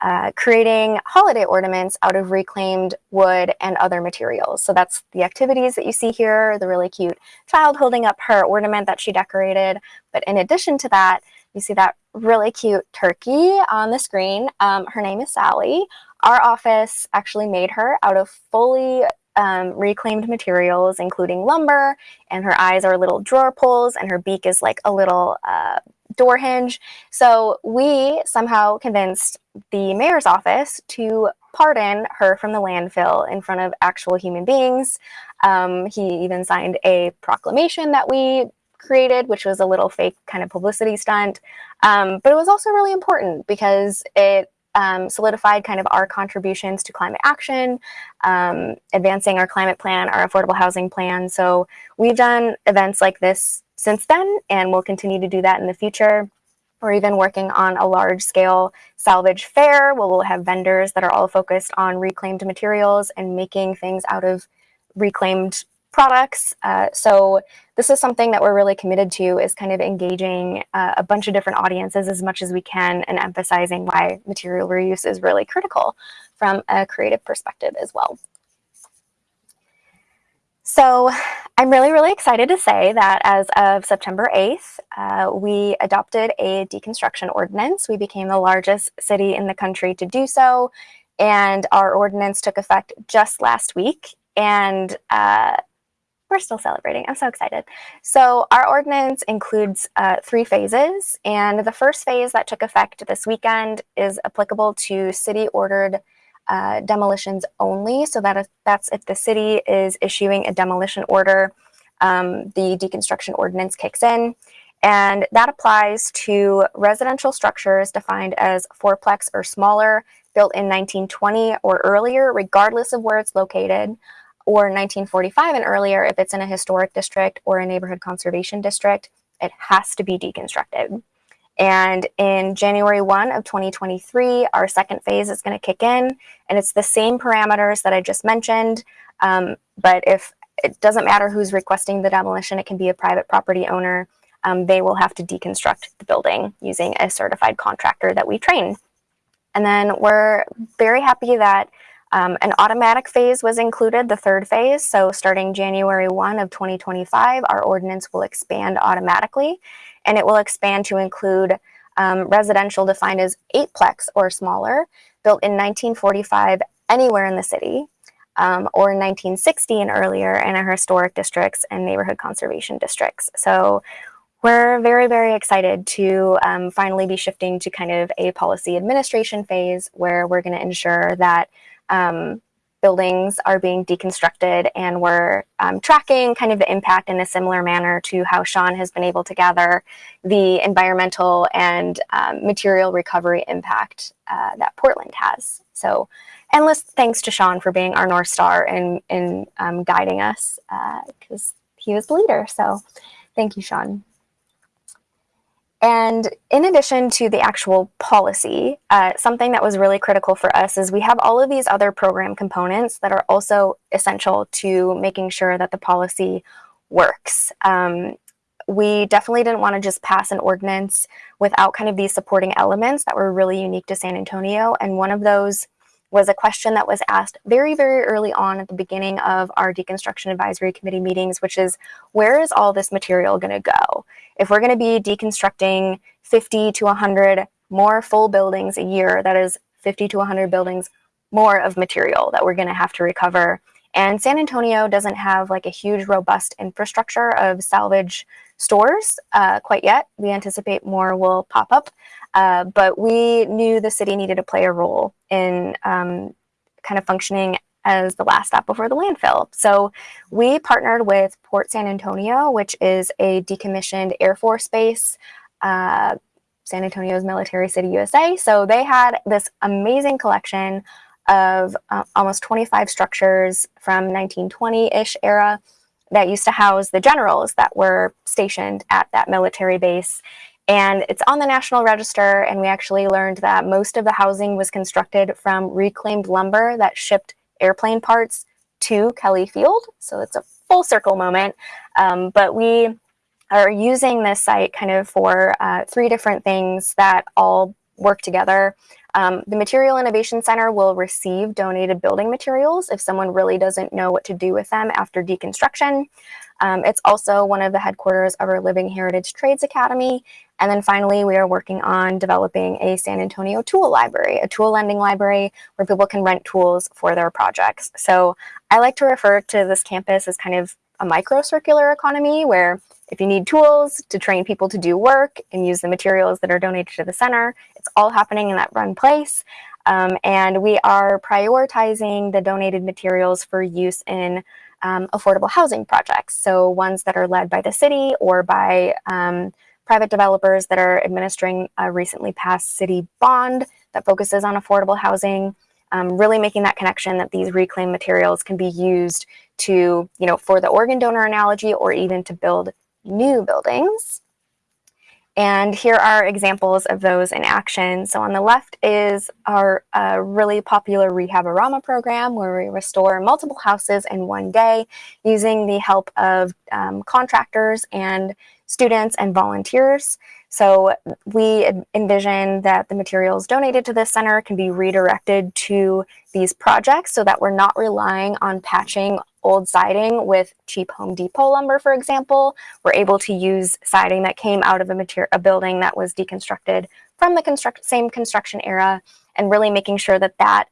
uh, creating holiday ornaments out of reclaimed wood and other materials. So that's the activities that you see here, the really cute child holding up her ornament that she decorated. But in addition to that, you see that really cute turkey on the screen. Um, her name is Sally. Our office actually made her out of fully um, reclaimed materials, including lumber, and her eyes are little drawer pulls, and her beak is like a little uh, door hinge. So we somehow convinced the mayor's office to pardon her from the landfill in front of actual human beings. Um, he even signed a proclamation that we created, which was a little fake kind of publicity stunt. Um, but it was also really important because it um, solidified kind of our contributions to climate action, um, advancing our climate plan, our affordable housing plan. So we've done events like this since then, and we'll continue to do that in the future. We're even working on a large scale salvage fair where we'll have vendors that are all focused on reclaimed materials and making things out of reclaimed products. Uh, so this is something that we're really committed to is kind of engaging uh, a bunch of different audiences as much as we can and emphasizing why material reuse is really critical from a creative perspective as well. So I'm really, really excited to say that as of September 8th, uh, we adopted a deconstruction ordinance. We became the largest city in the country to do so. And our ordinance took effect just last week. And uh, we're still celebrating. I'm so excited. So our ordinance includes uh, three phases, and the first phase that took effect this weekend is applicable to city-ordered uh, demolitions only. So that is, that's if the city is issuing a demolition order, um, the deconstruction ordinance kicks in. And that applies to residential structures defined as fourplex or smaller, built in 1920 or earlier, regardless of where it's located, or 1945 and earlier if it's in a historic district or a neighborhood conservation district, it has to be deconstructed. And in January 1 of 2023, our second phase is going to kick in, and it's the same parameters that I just mentioned. Um, but if it doesn't matter who's requesting the demolition, it can be a private property owner. Um, they will have to deconstruct the building using a certified contractor that we train. And then we're very happy that um, an automatic phase was included, the third phase. So starting January 1 of 2025, our ordinance will expand automatically and it will expand to include um, residential defined as eightplex or smaller, built in 1945 anywhere in the city, um, or 1960 and earlier in our historic districts and neighborhood conservation districts. So we're very, very excited to um, finally be shifting to kind of a policy administration phase where we're going to ensure that um, buildings are being deconstructed and we're um, tracking kind of the impact in a similar manner to how Sean has been able to gather the environmental and um, material recovery impact uh, that Portland has. So endless thanks to Sean for being our North Star and, and um, guiding us because uh, he was the leader. So thank you, Sean. And in addition to the actual policy, uh, something that was really critical for us is we have all of these other program components that are also essential to making sure that the policy works. Um, we definitely didn't want to just pass an ordinance without kind of these supporting elements that were really unique to San Antonio. And one of those was a question that was asked very, very early on at the beginning of our deconstruction advisory committee meetings, which is where is all this material going to go? If we're going to be deconstructing 50 to 100 more full buildings a year, that is 50 to 100 buildings more of material that we're going to have to recover. And San Antonio doesn't have like a huge, robust infrastructure of salvage stores uh, quite yet. We anticipate more will pop up. Uh, but we knew the city needed to play a role in um, kind of functioning as the last stop before the landfill. So we partnered with Port San Antonio, which is a decommissioned Air Force base, uh, San Antonio's Military City, USA. So they had this amazing collection of uh, almost 25 structures from 1920-ish era that used to house the generals that were stationed at that military base And it's on the National Register, and we actually learned that most of the housing was constructed from reclaimed lumber that shipped airplane parts to Kelly Field. So it's a full circle moment. Um, but we are using this site kind of for uh, three different things that all work together. Um, the Material Innovation Center will receive donated building materials if someone really doesn't know what to do with them after deconstruction. Um, it's also one of the headquarters of our Living Heritage Trades Academy. And then finally, we are working on developing a San Antonio tool library, a tool lending library where people can rent tools for their projects. So I like to refer to this campus as kind of a micro circular economy where if you need tools to train people to do work and use the materials that are donated to the center, it's all happening in that one place. Um, and we are prioritizing the donated materials for use in um, affordable housing projects. So ones that are led by the city or by um, private developers that are administering a recently passed city bond that focuses on affordable housing, um, really making that connection that these reclaimed materials can be used to, you know, for the organ donor analogy or even to build new buildings. And here are examples of those in action. So on the left is our uh, really popular Rehabarama program where we restore multiple houses in one day using the help of um, contractors and students and volunteers. So we envision that the materials donated to this center can be redirected to these projects so that we're not relying on patching old siding with cheap Home Depot lumber, for example. We're able to use siding that came out of a, material, a building that was deconstructed from the construct same construction era and really making sure that that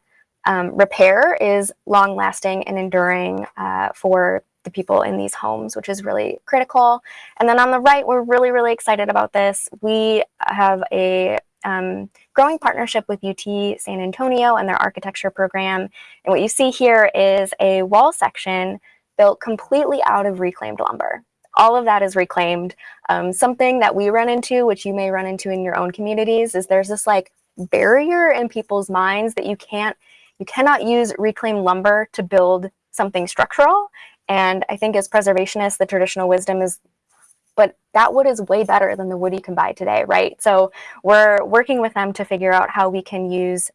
um, repair is long lasting and enduring uh, for the people in these homes, which is really critical. And then on the right, we're really, really excited about this. We have a um, growing partnership with UT San Antonio and their architecture program. And what you see here is a wall section built completely out of reclaimed lumber. All of that is reclaimed. Um, something that we run into, which you may run into in your own communities, is there's this like barrier in people's minds that you can't, you cannot use reclaimed lumber to build something structural. And I think as preservationists, the traditional wisdom is, but that wood is way better than the wood you can buy today, right? So we're working with them to figure out how we can use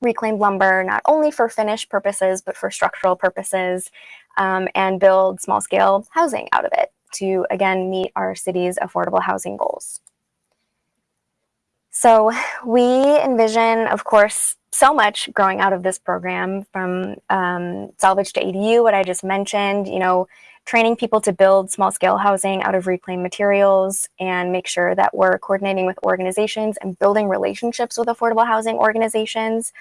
reclaimed lumber, not only for finish purposes, but for structural purposes, um, and build small scale housing out of it to, again, meet our city's affordable housing goals. So we envision, of course, so much growing out of this program from um, salvage to ADU, what I just mentioned, you know, training people to build small scale housing out of reclaimed materials and make sure that we're coordinating with organizations and building relationships with affordable housing organizations.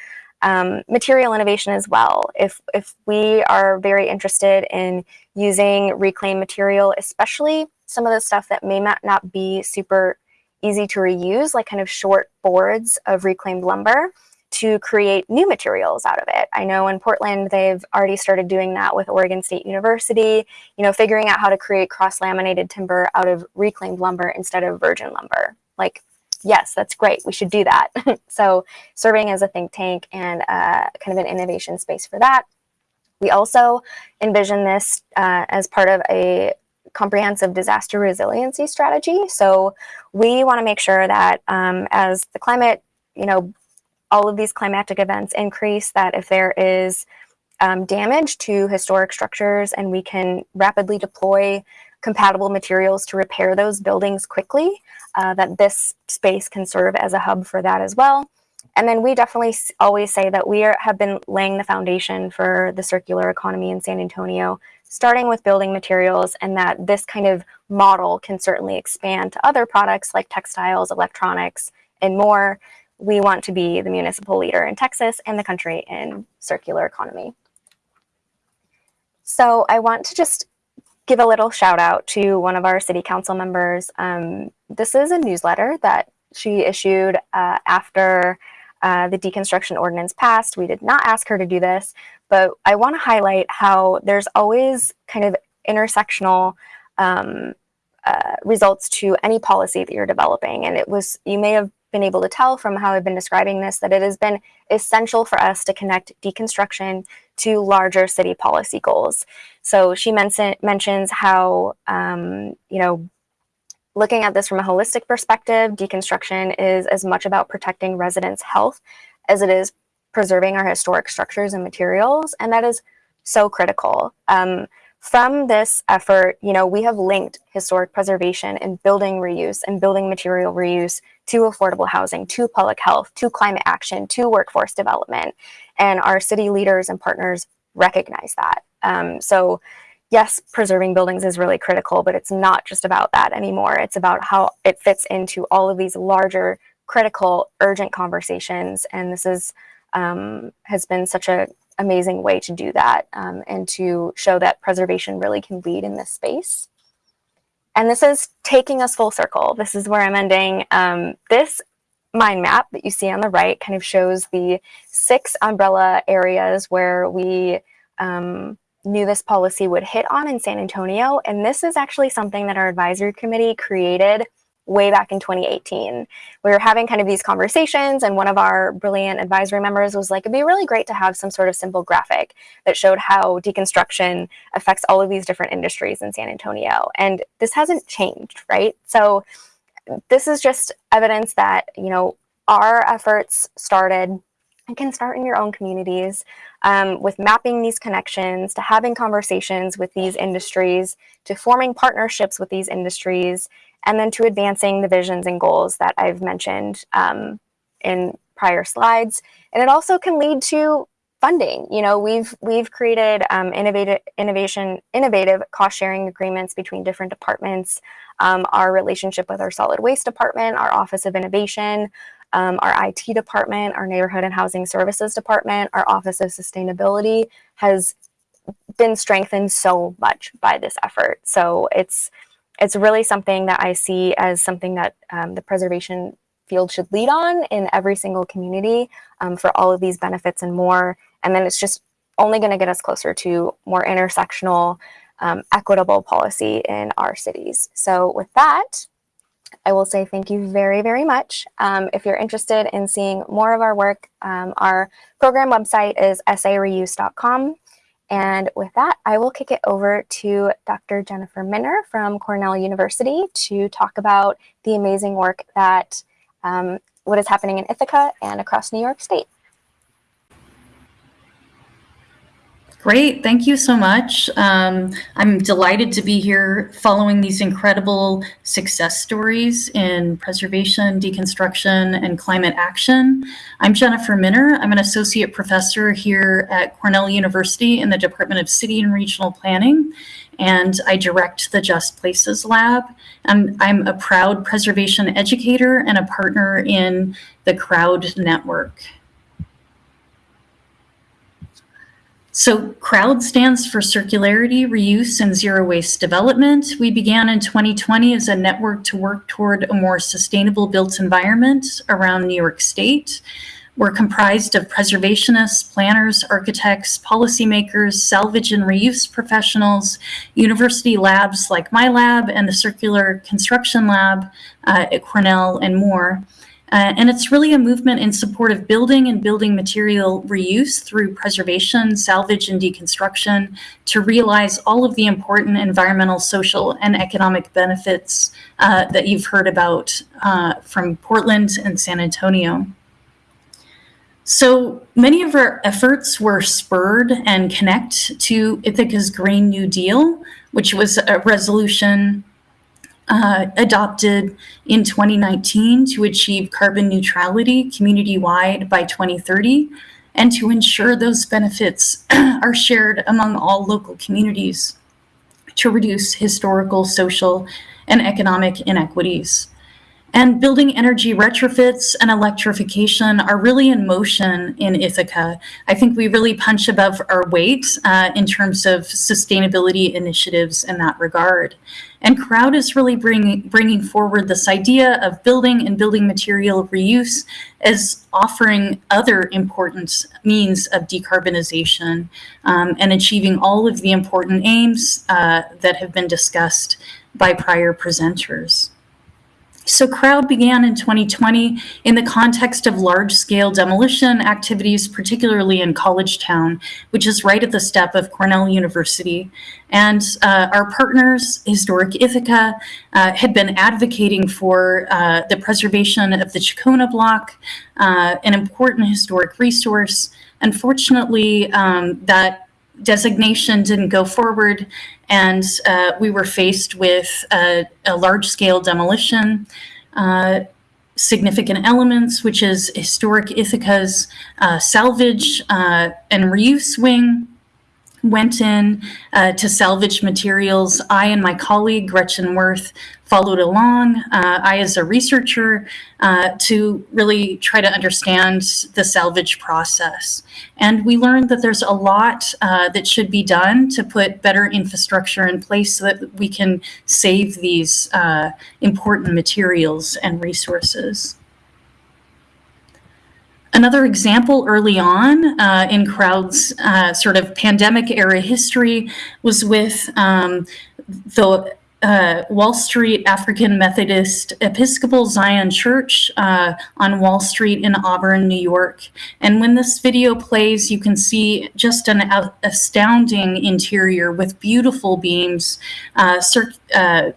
Um, material innovation as well. If, if we are very interested in using reclaimed material, especially some of the stuff that may not, not be super easy to reuse, like kind of short boards of reclaimed lumber, to create new materials out of it. I know in Portland, they've already started doing that with Oregon State University, you know, figuring out how to create cross-laminated timber out of reclaimed lumber instead of virgin lumber. Like, yes, that's great. We should do that. so serving as a think tank and uh, kind of an innovation space for that. We also envision this uh, as part of a comprehensive disaster resiliency strategy. So we want to make sure that um, as the climate, you know, all of these climatic events increase, that if there is um, damage to historic structures and we can rapidly deploy compatible materials to repair those buildings quickly, uh, that this space can serve as a hub for that as well. And then we definitely always say that we are, have been laying the foundation for the circular economy in San Antonio, starting with building materials, and that this kind of model can certainly expand to other products like textiles, electronics, and more we want to be the municipal leader in Texas and the country in circular economy. So I want to just give a little shout out to one of our city council members. Um, this is a newsletter that she issued uh, after uh, the deconstruction ordinance passed. We did not ask her to do this, but I want to highlight how there's always kind of intersectional um, uh, results to any policy that you're developing. And it was, you may have been able to tell from how I've been describing this that it has been essential for us to connect deconstruction to larger city policy goals. So she mentions how, um, you know, looking at this from a holistic perspective, deconstruction is as much about protecting residents' health as it is preserving our historic structures and materials, and that is so critical. Um, from this effort, you know, we have linked historic preservation and building reuse and building material reuse to affordable housing, to public health, to climate action, to workforce development. And our city leaders and partners recognize that. Um, so yes, preserving buildings is really critical, but it's not just about that anymore. It's about how it fits into all of these larger, critical, urgent conversations. And this is um, has been such an amazing way to do that um, and to show that preservation really can lead in this space. And this is taking us full circle. This is where I'm ending. Um, this mind map that you see on the right kind of shows the six umbrella areas where we um, knew this policy would hit on in San Antonio. And this is actually something that our advisory committee created way back in 2018. We were having kind of these conversations and one of our brilliant advisory members was like, it'd be really great to have some sort of simple graphic that showed how deconstruction affects all of these different industries in San Antonio. And this hasn't changed, right? So this is just evidence that, you know, our efforts started and can start in your own communities um, with mapping these connections, to having conversations with these industries, to forming partnerships with these industries, and then to advancing the visions and goals that I've mentioned um, in prior slides. And it also can lead to funding. You know, we've we've created um, innovative innovation innovative cost sharing agreements between different departments. Um, our relationship with our solid waste department, our Office of Innovation, um, our IT department, our Neighborhood and Housing Services department, our Office of Sustainability has been strengthened so much by this effort. So it's it's really something that I see as something that um, the preservation field should lead on in every single community um, for all of these benefits and more. And then it's just only going to get us closer to more intersectional, um, equitable policy in our cities. So with that, I will say thank you very, very much. Um, if you're interested in seeing more of our work, um, our program website is sareuse.com. And with that, I will kick it over to Dr. Jennifer Minner from Cornell University to talk about the amazing work that um, what is happening in Ithaca and across New York State. Great, thank you so much. Um, I'm delighted to be here following these incredible success stories in preservation, deconstruction, and climate action. I'm Jennifer Minner. I'm an associate professor here at Cornell University in the Department of City and Regional Planning, and I direct the Just Places Lab. And I'm a proud preservation educator and a partner in the Crowd Network. So CROWD stands for Circularity, Reuse, and Zero Waste Development. We began in 2020 as a network to work toward a more sustainable built environment around New York State. We're comprised of preservationists, planners, architects, policymakers, salvage and reuse professionals, university labs like my lab and the Circular Construction Lab uh, at Cornell and more. Uh, and it's really a movement in support of building and building material reuse through preservation, salvage, and deconstruction to realize all of the important environmental, social, and economic benefits uh, that you've heard about uh, from Portland and San Antonio. So many of our efforts were spurred and connect to Ithaca's Green New Deal, which was a resolution uh, adopted in 2019 to achieve carbon neutrality community-wide by 2030 and to ensure those benefits are shared among all local communities to reduce historical, social, and economic inequities. And building energy retrofits and electrification are really in motion in Ithaca. I think we really punch above our weight uh, in terms of sustainability initiatives in that regard. And Crowd is really bringing, bringing forward this idea of building and building material reuse as offering other important means of decarbonization um, and achieving all of the important aims uh, that have been discussed by prior presenters. So crowd began in 2020 in the context of large-scale demolition activities, particularly in College Town, which is right at the step of Cornell University. And uh, our partners, Historic Ithaca, uh, had been advocating for uh, the preservation of the Chacona Block, uh, an important historic resource. Unfortunately, um, that designation didn't go forward and uh, we were faced with a, a large-scale demolition, uh, significant elements, which is historic Ithaca's uh, salvage uh, and reuse wing, went in uh, to salvage materials. I and my colleague, Gretchen Worth, followed along. Uh, I, as a researcher, uh, to really try to understand the salvage process. And we learned that there's a lot uh, that should be done to put better infrastructure in place so that we can save these uh, important materials and resources. Another example early on uh, in Crowd's uh, sort of pandemic era history was with um, the uh, Wall Street African Methodist Episcopal Zion Church uh, on Wall Street in Auburn, New York. And when this video plays, you can see just an astounding interior with beautiful beams, uh, uh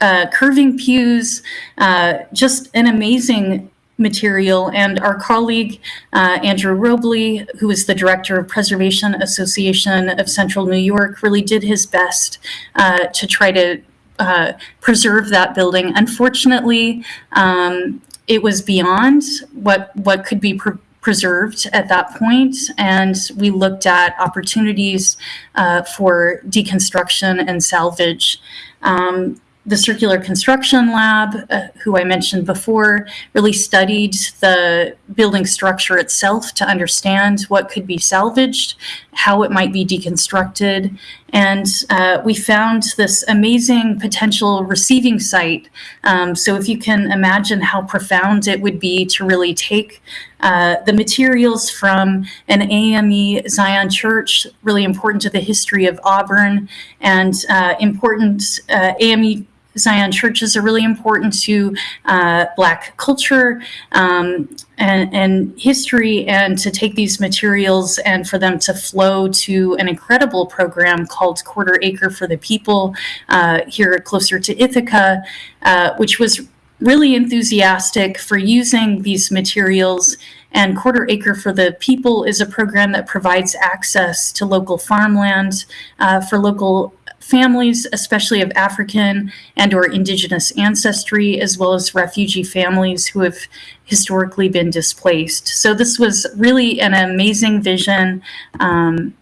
uh, curving pews, uh, just an amazing material. And our colleague, uh, Andrew Roblee, who is the director of Preservation Association of Central New York, really did his best uh, to try to uh, preserve that building. Unfortunately, um, it was beyond what, what could be pre preserved at that point, and we looked at opportunities uh, for deconstruction and salvage. Um, the Circular Construction Lab, uh, who I mentioned before, really studied the building structure itself to understand what could be salvaged, how it might be deconstructed. And uh, we found this amazing potential receiving site. Um, so if you can imagine how profound it would be to really take uh, the materials from an AME Zion Church, really important to the history of Auburn, and uh, important uh, AME Zion churches are really important to uh, Black culture um, and, and, history, and to take these materials and for them to flow to an incredible program called Quarter Acre for the People uh, here closer to Ithaca, uh, which was really enthusiastic for using these materials. And Quarter Acre for the People is a program that provides access to local farmland uh, for local families, especially of African and or indigenous ancestry, as well as refugee families who have historically been displaced. So this was really an amazing vision. Um,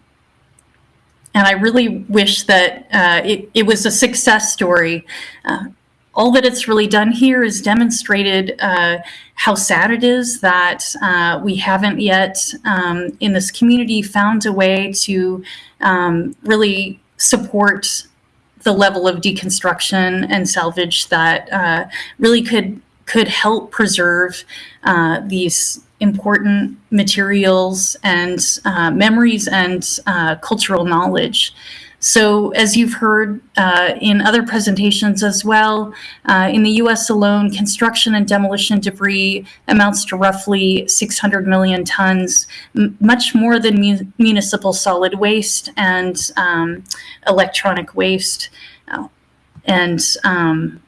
and I really wish that uh, it, it, was a success story. Uh, all that it's really done here is demonstrated uh, how sad it is that uh, we haven't yet um, in this community found a way to um, really support the level of deconstruction and salvage that uh, really could could help preserve uh, these important materials and uh, memories and uh, cultural knowledge. So as you've heard uh, in other presentations as well, uh, in the US alone, construction and demolition debris amounts to roughly 600 million tons, much more than mu municipal solid waste and um, electronic waste. Uh, and um,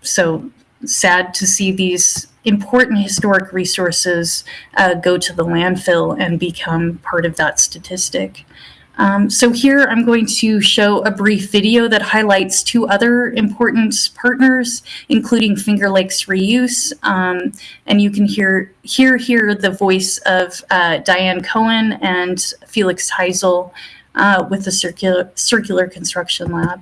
so sad to see these important historic resources uh, go to the landfill and become part of that statistic. Um, so here I'm going to show a brief video that highlights two other important partners, including Finger Lakes Reuse. Um, and you can hear, hear here the voice of uh, Diane Cohen and Felix Heisel uh, with the Circular, Circular Construction Lab.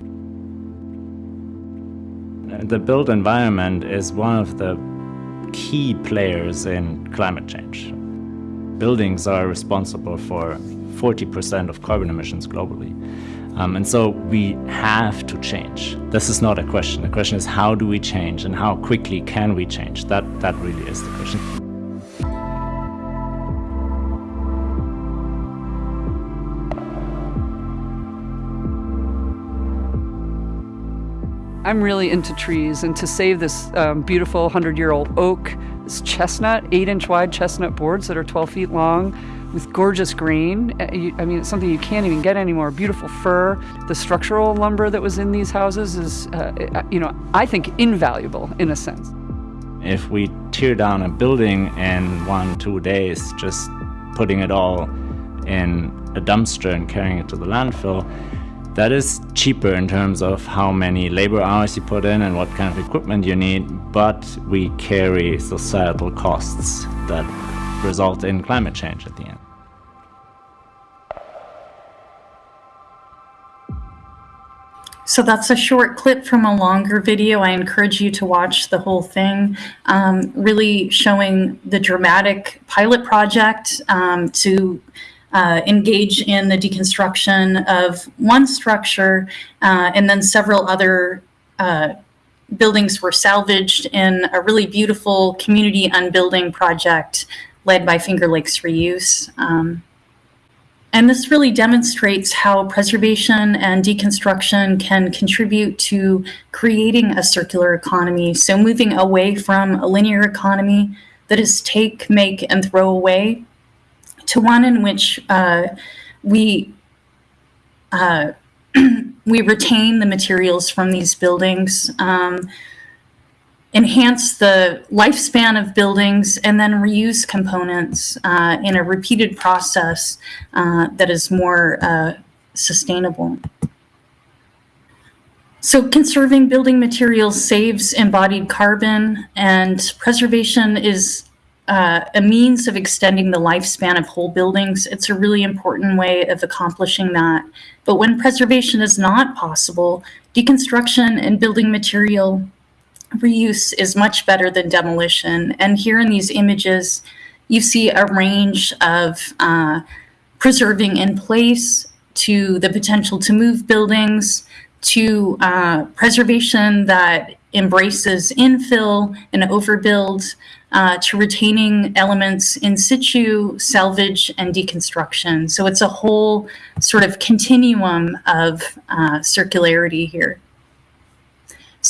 The built environment is one of the key players in climate change. Buildings are responsible for 40% of carbon emissions globally. Um, and so we have to change. This is not a question. The question is how do we change and how quickly can we change? That, that really is the question. I'm really into trees, and to save this um, beautiful 100 year old oak, this chestnut, 8 inch wide chestnut boards that are 12 feet long with gorgeous grain. uh, I mean, it's something you can't even get anymore. Beautiful fir. The structural lumber that was in these houses is, uh, you know, I think invaluable in a sense. If we tear down a building in one, two days, just putting it all in a dumpster and carrying it to the landfill, that is cheaper in terms of how many labor hours you put in and what kind of equipment you need, but we carry societal costs that result in climate change at the end. So that's a short clip from a longer video. I encourage you to watch the whole thing, um, really showing the dramatic pilot project um, to uh, engage in the deconstruction of one structure, uh, and then several other uh, buildings were salvaged in a really beautiful community unbuilding project led by Finger Lakes Reuse. Um, and this really demonstrates how preservation and deconstruction can contribute to creating a circular economy. So moving away from a linear economy that is take, make, and throw away to one in which uh, we uh, we retain the materials from these buildings, um, enhance the lifespan of buildings, and then reuse components uh, in a repeated process uh, that is more uh, sustainable. So conserving building materials saves embodied carbon and preservation is uh, a means of extending the lifespan of whole buildings. It's a really important way of accomplishing that. But when preservation is not possible, deconstruction and building material reuse is much better than demolition. And here in these images, you see a range of uh, preserving in place to the potential to move buildings to uh, preservation that embraces infill and overbuild uh, to retaining elements in situ, salvage, and deconstruction. So it's a whole sort of continuum of uh, circularity here.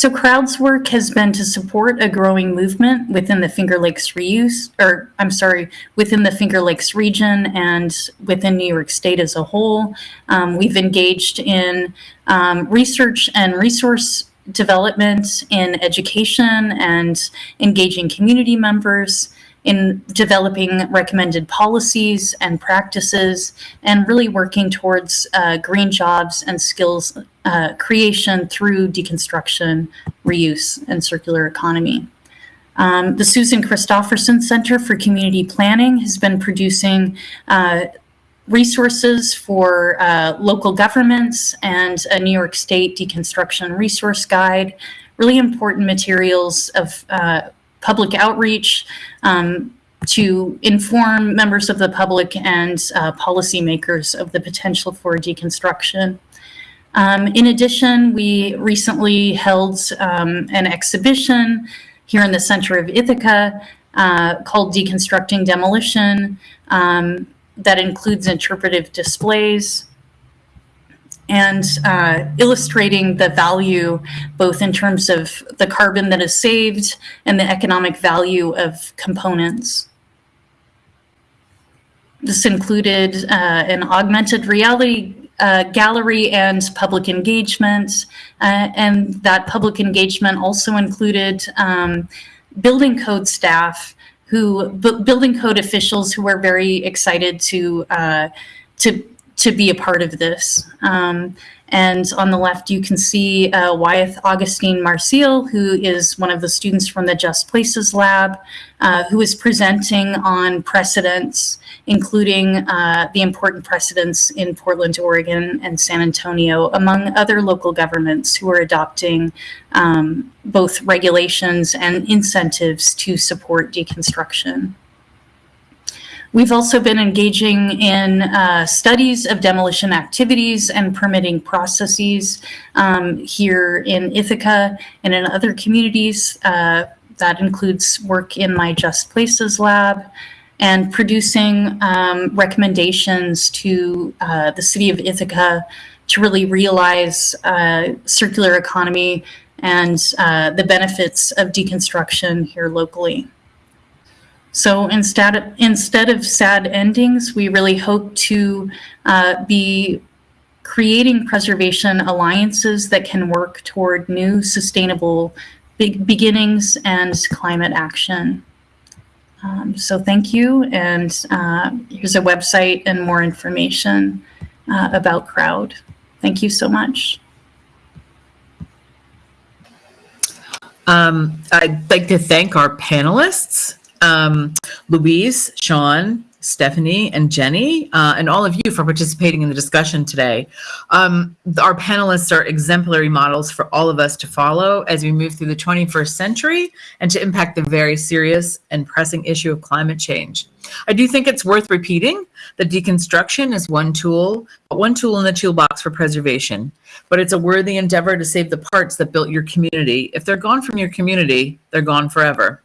So Crowd's work has been to support a growing movement within the Finger Lakes reuse, or I'm sorry, within the Finger Lakes region and within New York State as a whole. Um, we've engaged in um, research and resource development in education and engaging community members in developing recommended policies and practices and really working towards uh, green jobs and skills uh, creation through deconstruction, reuse, and circular economy. Um, the Susan Christopherson Center for Community Planning has been producing uh, resources for uh, local governments and a New York State deconstruction resource guide, really important materials of uh, public outreach um, to inform members of the public and uh, policymakers of the potential for deconstruction. Um, in addition, we recently held um, an exhibition here in the center of Ithaca uh, called Deconstructing Demolition um, that includes interpretive displays and uh, illustrating the value both in terms of the carbon that is saved and the economic value of components. This included uh, an augmented reality uh, gallery and public engagement, uh, and that public engagement also included um, building code staff who, building code officials who were very excited to uh, to to be a part of this. Um, and on the left, you can see uh, Wyeth Augustine Marcial, who is one of the students from the Just Places Lab, uh, who is presenting on precedents, including uh, the important precedents in Portland, Oregon, and San Antonio, among other local governments who are adopting um, both regulations and incentives to support deconstruction. We've also been engaging in uh, studies of demolition activities and permitting processes um, here in Ithaca and in other communities. Uh, that includes work in my Just Places lab and producing um, recommendations to uh, the city of Ithaca to really realize uh, circular economy and uh, the benefits of deconstruction here locally. So instead of, instead of sad endings, we really hope to uh, be creating preservation alliances that can work toward new sustainable beginnings and climate action. Um, so thank you, and uh, here's a website and more information uh, about Crowd. Thank you so much. Um, I'd like to thank our panelists, um, Luis, Sean, Stephanie, and Jenny, uh, and all of you for participating in the discussion today. Um, our panelists are exemplary models for all of us to follow as we move through the 21st century and to impact the very serious and pressing issue of climate change. I do think it's worth repeating that deconstruction is one tool, one tool in the toolbox for preservation, but it's a worthy endeavor to save the parts that built your community. If they're gone from your community, they're gone forever.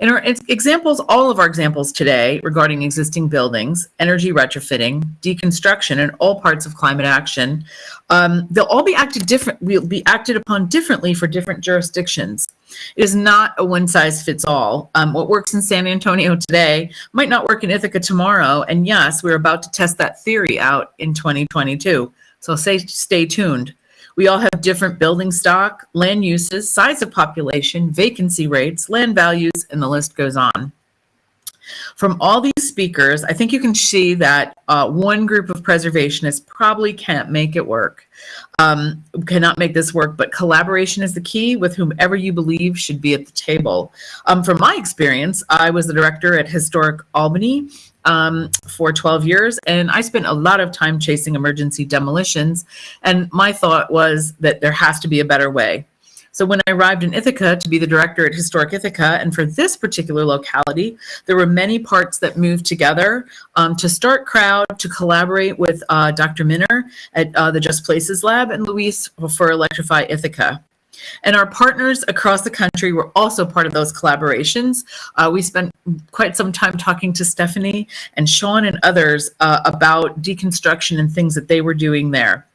In our examples, all of our examples today regarding existing buildings, energy retrofitting, deconstruction, and all parts of climate action, um, they'll all be acted different, will be acted upon differently for different jurisdictions. It is not a one size fits all. Um, what works in San Antonio today might not work in Ithaca tomorrow. And yes, we're about to test that theory out in 2022. So stay, stay tuned. We all have different building stock, land uses, size of population, vacancy rates, land values, and the list goes on. From all these speakers, I think you can see that uh, one group of preservationists probably can't make it work, um, cannot make this work, but collaboration is the key with whomever you believe should be at the table. Um, from my experience, I was the director at Historic Albany um, for 12 years, and I spent a lot of time chasing emergency demolitions, and my thought was that there has to be a better way. So when I arrived in Ithaca to be the director at Historic Ithaca, and for this particular locality, there were many parts that moved together um, to start crowd, to collaborate with uh, Dr. Minner at uh, the Just Places Lab and Luis for Electrify Ithaca. And our partners across the country were also part of those collaborations. Uh, we spent quite some time talking to Stephanie and Sean and others uh, about deconstruction and things that they were doing there.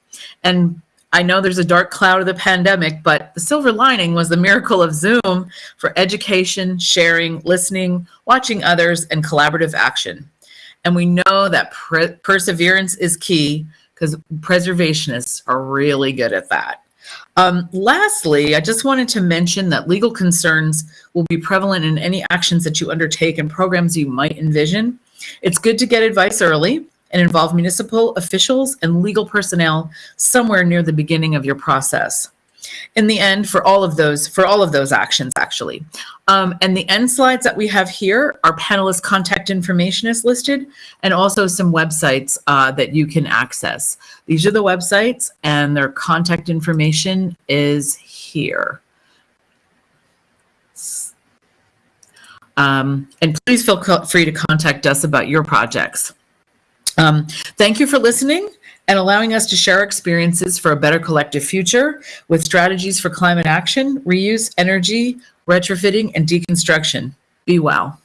And I know there's a dark cloud of the pandemic, but the silver lining was the miracle of Zoom for education, sharing, listening, watching others, and collaborative action. And we know that perseverance is key because preservationists are really good at that. Um, lastly, I just wanted to mention that legal concerns will be prevalent in any actions that you undertake and programs you might envision. It's good to get advice early and involve municipal officials and legal personnel somewhere near the beginning of your process. In the end, for all of those, for all of those actions, actually. Um, and the end slides that we have here, our panelist contact information is listed, and also some websites uh, that you can access. These are the websites, and their contact information is here. Um, and please feel free to contact us about your projects. Um, thank you for listening and allowing us to share experiences for a better collective future with strategies for climate action, reuse, energy, retrofitting, and deconstruction. Be well.